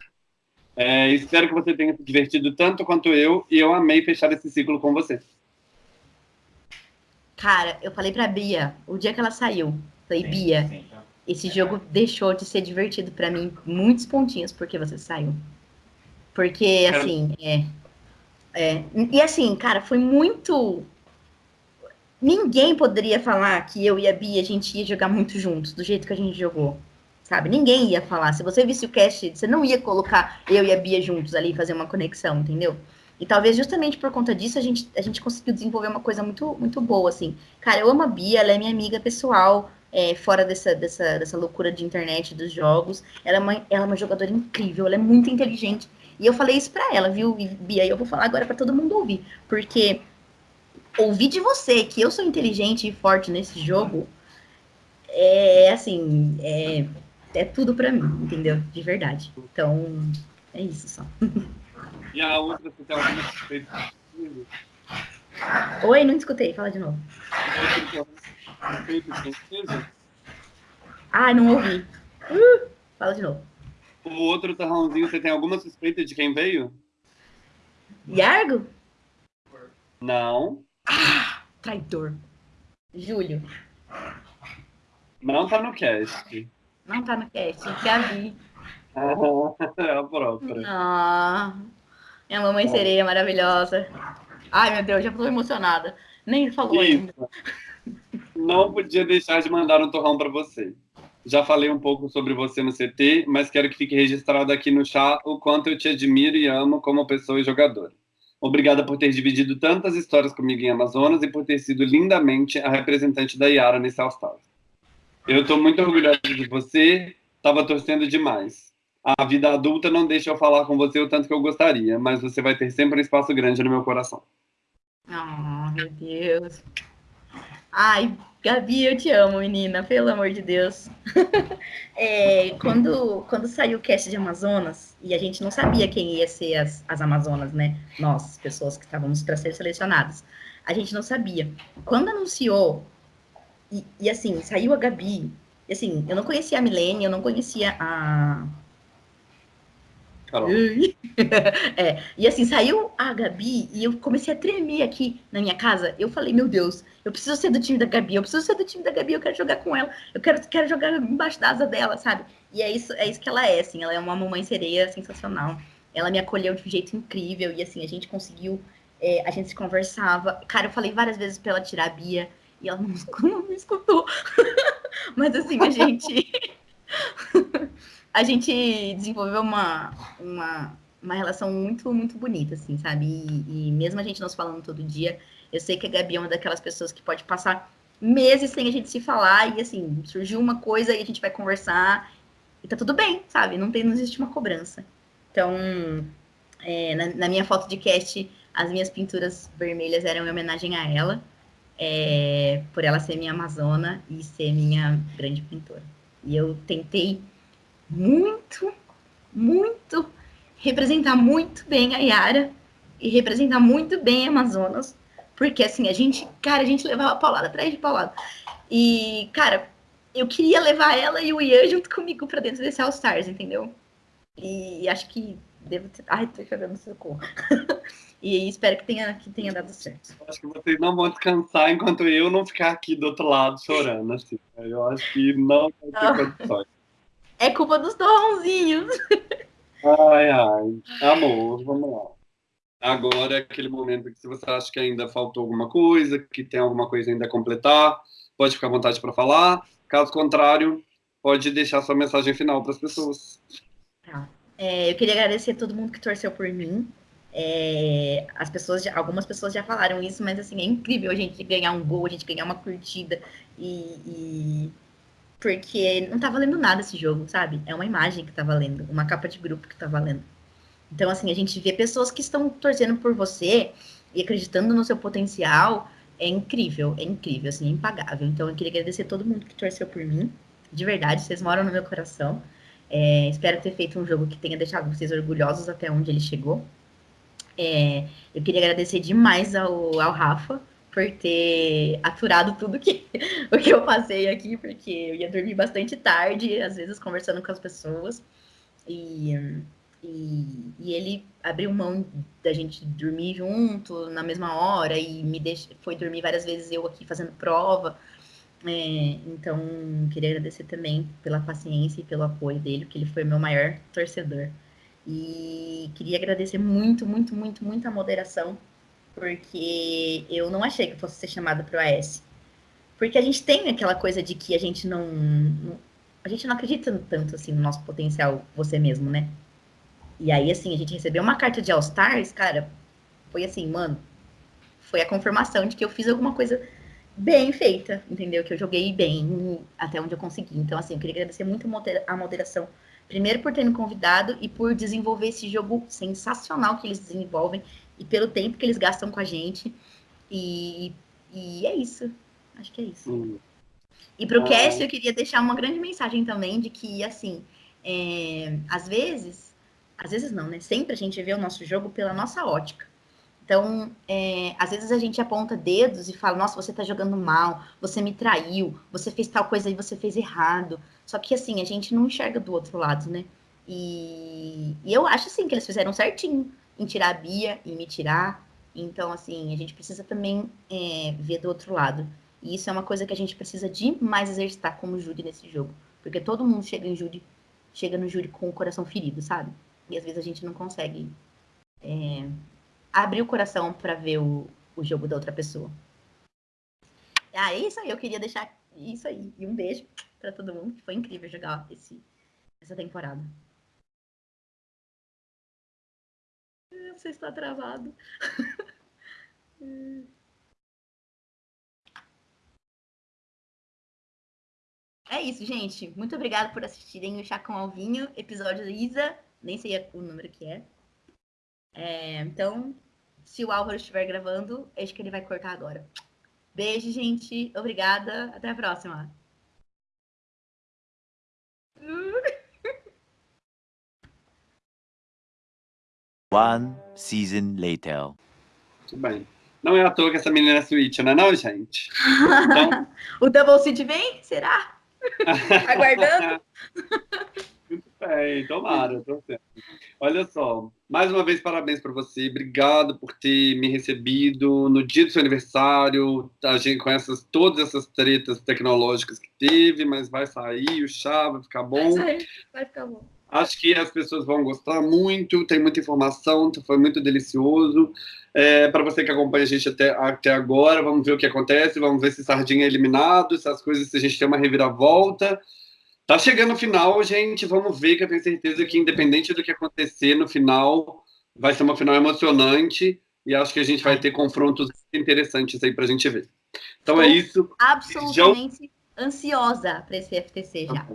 É, espero que você tenha se divertido tanto quanto eu e eu amei fechar esse ciclo com você. Cara, eu falei pra Bia, o dia que ela saiu, falei, Bia, esse jogo deixou de ser divertido para mim muitos pontinhos porque você saiu. Porque, assim, é, é. E assim, cara, foi muito. Ninguém poderia falar que eu e a Bia a gente ia jogar muito juntos, do jeito que a gente jogou. Sabe? Ninguém ia falar. Se você visse o cast, você não ia colocar eu e a Bia juntos ali fazer uma conexão, entendeu? E talvez justamente por conta disso a gente, a gente conseguiu desenvolver uma coisa muito, muito boa, assim. Cara, eu amo a Bia, ela é minha amiga pessoal, é, fora dessa, dessa, dessa loucura de internet, dos jogos. Ela é, uma, ela é uma jogadora incrível, ela é muito inteligente. E eu falei isso pra ela, viu, Bia? E eu vou falar agora para todo mundo ouvir. Porque ouvir de você que eu sou inteligente e forte nesse jogo é assim, é, é tudo para mim, entendeu? De verdade. Então, é isso só. E a outra, você tem alguma suspeita? Oi, não escutei, fala de novo. Ah, não ouvi. Uh, fala de novo. O outro torrãozinho, você tem alguma suspeita de quem veio? Yargo? Não. Ah, traidor. Júlio. Não tá no cast. Não tá no cast, Gabi. é a própria. Ah. Minha mamãe sereia maravilhosa. Ai, meu Deus, já tô emocionada. Nem falou Isso. ainda. Não podia deixar de mandar um torrão para você. Já falei um pouco sobre você no CT, mas quero que fique registrado aqui no chat o quanto eu te admiro e amo como pessoa e jogadora. Obrigada por ter dividido tantas histórias comigo em Amazonas e por ter sido lindamente a representante da Yara nesse All Stars. Eu estou muito orgulhosa de você, estava torcendo demais a vida adulta não deixa eu falar com você o tanto que eu gostaria, mas você vai ter sempre um espaço grande no meu coração. Oh, meu Deus. Ai, Gabi, eu te amo, menina, pelo amor de Deus. é, quando, quando saiu o cast de Amazonas, e a gente não sabia quem ia ser as, as Amazonas, né? Nós, pessoas que estávamos para ser selecionadas. A gente não sabia. Quando anunciou, e, e assim, saiu a Gabi, e assim, eu não conhecia a Milene, eu não conhecia a, Carol. é, e assim, saiu a Gabi e eu comecei a tremer aqui na minha casa. Eu falei, meu Deus, eu preciso ser do time da Gabi, eu preciso ser do time da Gabi, eu quero jogar com ela, eu quero, quero jogar embaixo da asa dela, sabe? E é isso, é isso que ela é, assim, ela é uma mamãe sereia sensacional. Ela me acolheu de um jeito incrível e assim, a gente conseguiu, é, a gente se conversava. Cara, eu falei várias vezes pra ela tirar a Bia e ela não, não me escutou. Mas assim, a gente. a gente desenvolveu uma, uma, uma relação muito, muito bonita, assim, sabe? E, e, mesmo a gente não se falando todo dia, eu sei que a Gabi é uma daquelas pessoas que pode passar meses sem a gente se falar e, assim, surgiu uma coisa e a gente vai conversar e tá tudo bem, sabe? Não, tem, não existe uma cobrança. Então, é, na, na, minha foto de cast, as minhas pinturas vermelhas eram em homenagem a ela, é, por ela ser minha amazona e ser minha grande pintora. E eu tentei muito, muito, representar muito bem a Yara e representar muito bem Amazonas, porque assim, a gente, cara, a gente levava paulada atrás de paulada. E, cara, eu queria levar ela e o Ian junto comigo para dentro desse All Stars, entendeu? E acho que devo ter. Ai, tô chorando socorro. e espero que tenha, que tenha dado certo. Acho que vocês não vão descansar enquanto eu não ficar aqui do outro lado chorando, assim. Eu acho que não vai ter condições. É culpa dos torrãozinhos. Ai, ai. Amor, vamos lá. Agora é aquele momento que se você acha que ainda faltou alguma coisa, que tem alguma coisa ainda a completar, pode ficar à vontade para falar. Caso contrário, pode deixar sua mensagem final para as pessoas. Tá. É, eu queria agradecer a todo mundo que torceu por mim. É, as pessoas, algumas pessoas já falaram isso, mas assim é incrível a gente ganhar um gol, a gente ganhar uma curtida e, e porque não tá valendo nada esse jogo, sabe? É uma imagem que tá valendo, uma capa de grupo que tá valendo. Então, assim, a gente vê pessoas que estão torcendo por você e acreditando no seu potencial, é incrível, é incrível, assim, é impagável. Então eu queria agradecer todo mundo que torceu por mim. De verdade, vocês moram no meu coração. É, espero ter feito um jogo que tenha deixado vocês orgulhosos até onde ele chegou. É, eu queria agradecer demais ao, ao Rafa por ter aturado tudo que, o que eu passei aqui, porque eu ia dormir bastante tarde, às vezes conversando com as pessoas. E, e, e ele abriu mão da gente dormir junto na mesma hora e me deix, foi dormir várias vezes eu aqui fazendo prova. É, então, queria agradecer também pela paciência e pelo apoio dele, porque ele foi meu maior torcedor. E queria agradecer muito, muito, muito, muito a moderação, porque eu não achei que eu fosse ser chamada para o AS. Porque a gente tem aquela coisa de que a gente não, não, A gente não acredita tanto assim no nosso potencial, você mesmo, né? E aí, assim, a gente recebeu uma carta de All-Stars, cara, foi assim, mano, foi a confirmação de que eu fiz alguma coisa bem feita, entendeu? Que eu joguei bem até onde eu consegui. Então, assim, eu queria agradecer muito a moderação Primeiro por ter me convidado e por desenvolver esse jogo sensacional que eles desenvolvem e pelo tempo que eles gastam com a gente. E, e é isso. Acho que é isso. Hum. E para o ah. cast eu queria deixar uma grande mensagem também de que, assim, é, às vezes, às vezes não, né? Sempre a gente vê o nosso jogo pela nossa ótica. Então, é, às vezes a gente aponta dedos e fala, nossa, você tá jogando mal, você me traiu, você fez tal coisa e você fez errado. Só que, assim, a gente não enxerga do outro lado, né? E, e eu acho, assim, que eles fizeram certinho em tirar a Bia e me tirar. Então, assim, a gente precisa também é, ver do outro lado. E isso é uma coisa que a gente precisa demais exercitar como júri nesse jogo. Porque todo mundo chega em júri, chega no júri com o coração ferido, sabe? E às vezes a gente não consegue é, abrir o coração para ver o, o jogo da outra pessoa. Ah, é isso aí, eu queria deixar isso aí. E um beijo para todo mundo, foi incrível jogar esse, essa temporada. Você está travado. É isso, gente. Muito obrigada por assistirem o Chá com Alvinho, episódio Isa. Nem sei o número que é. É, então, se o Álvaro estiver gravando, acho que ele vai cortar agora. Beijo, gente. Obrigada. Até a próxima. One season later. Muito bem. Não é à toa que essa menina é Switch, não é não, gente? Então... o Double Seed vem? Será? Aguardando? Muito bem, tomara, torcendo. Olha só, mais uma vez parabéns para você, obrigado por ter me recebido no dia do seu aniversário, a gente com essas, todas essas tretas tecnológicas que teve, mas vai sair, o chá vai ficar bom. Vai sair, vai ficar bom. Acho que as pessoas vão gostar muito, tem muita informação, foi muito delicioso. É, para você que acompanha a gente até, até agora, vamos ver o que acontece, vamos ver se Sardinha é eliminado, se as coisas, se a gente tem uma reviravolta. Tá chegando o final, gente. Vamos ver, que eu tenho certeza que, independente do que acontecer no final, vai ser uma final emocionante. E acho que a gente vai ter confrontos interessantes aí pra gente ver. Então é Estou isso. Absolutamente já... ansiosa para esse FTC já.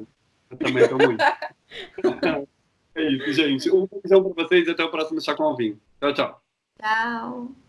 Eu também estou muito. é isso, gente. Um beijão para vocês e até o próximo Chá com Alvinho. Tchau, tchau. Tchau.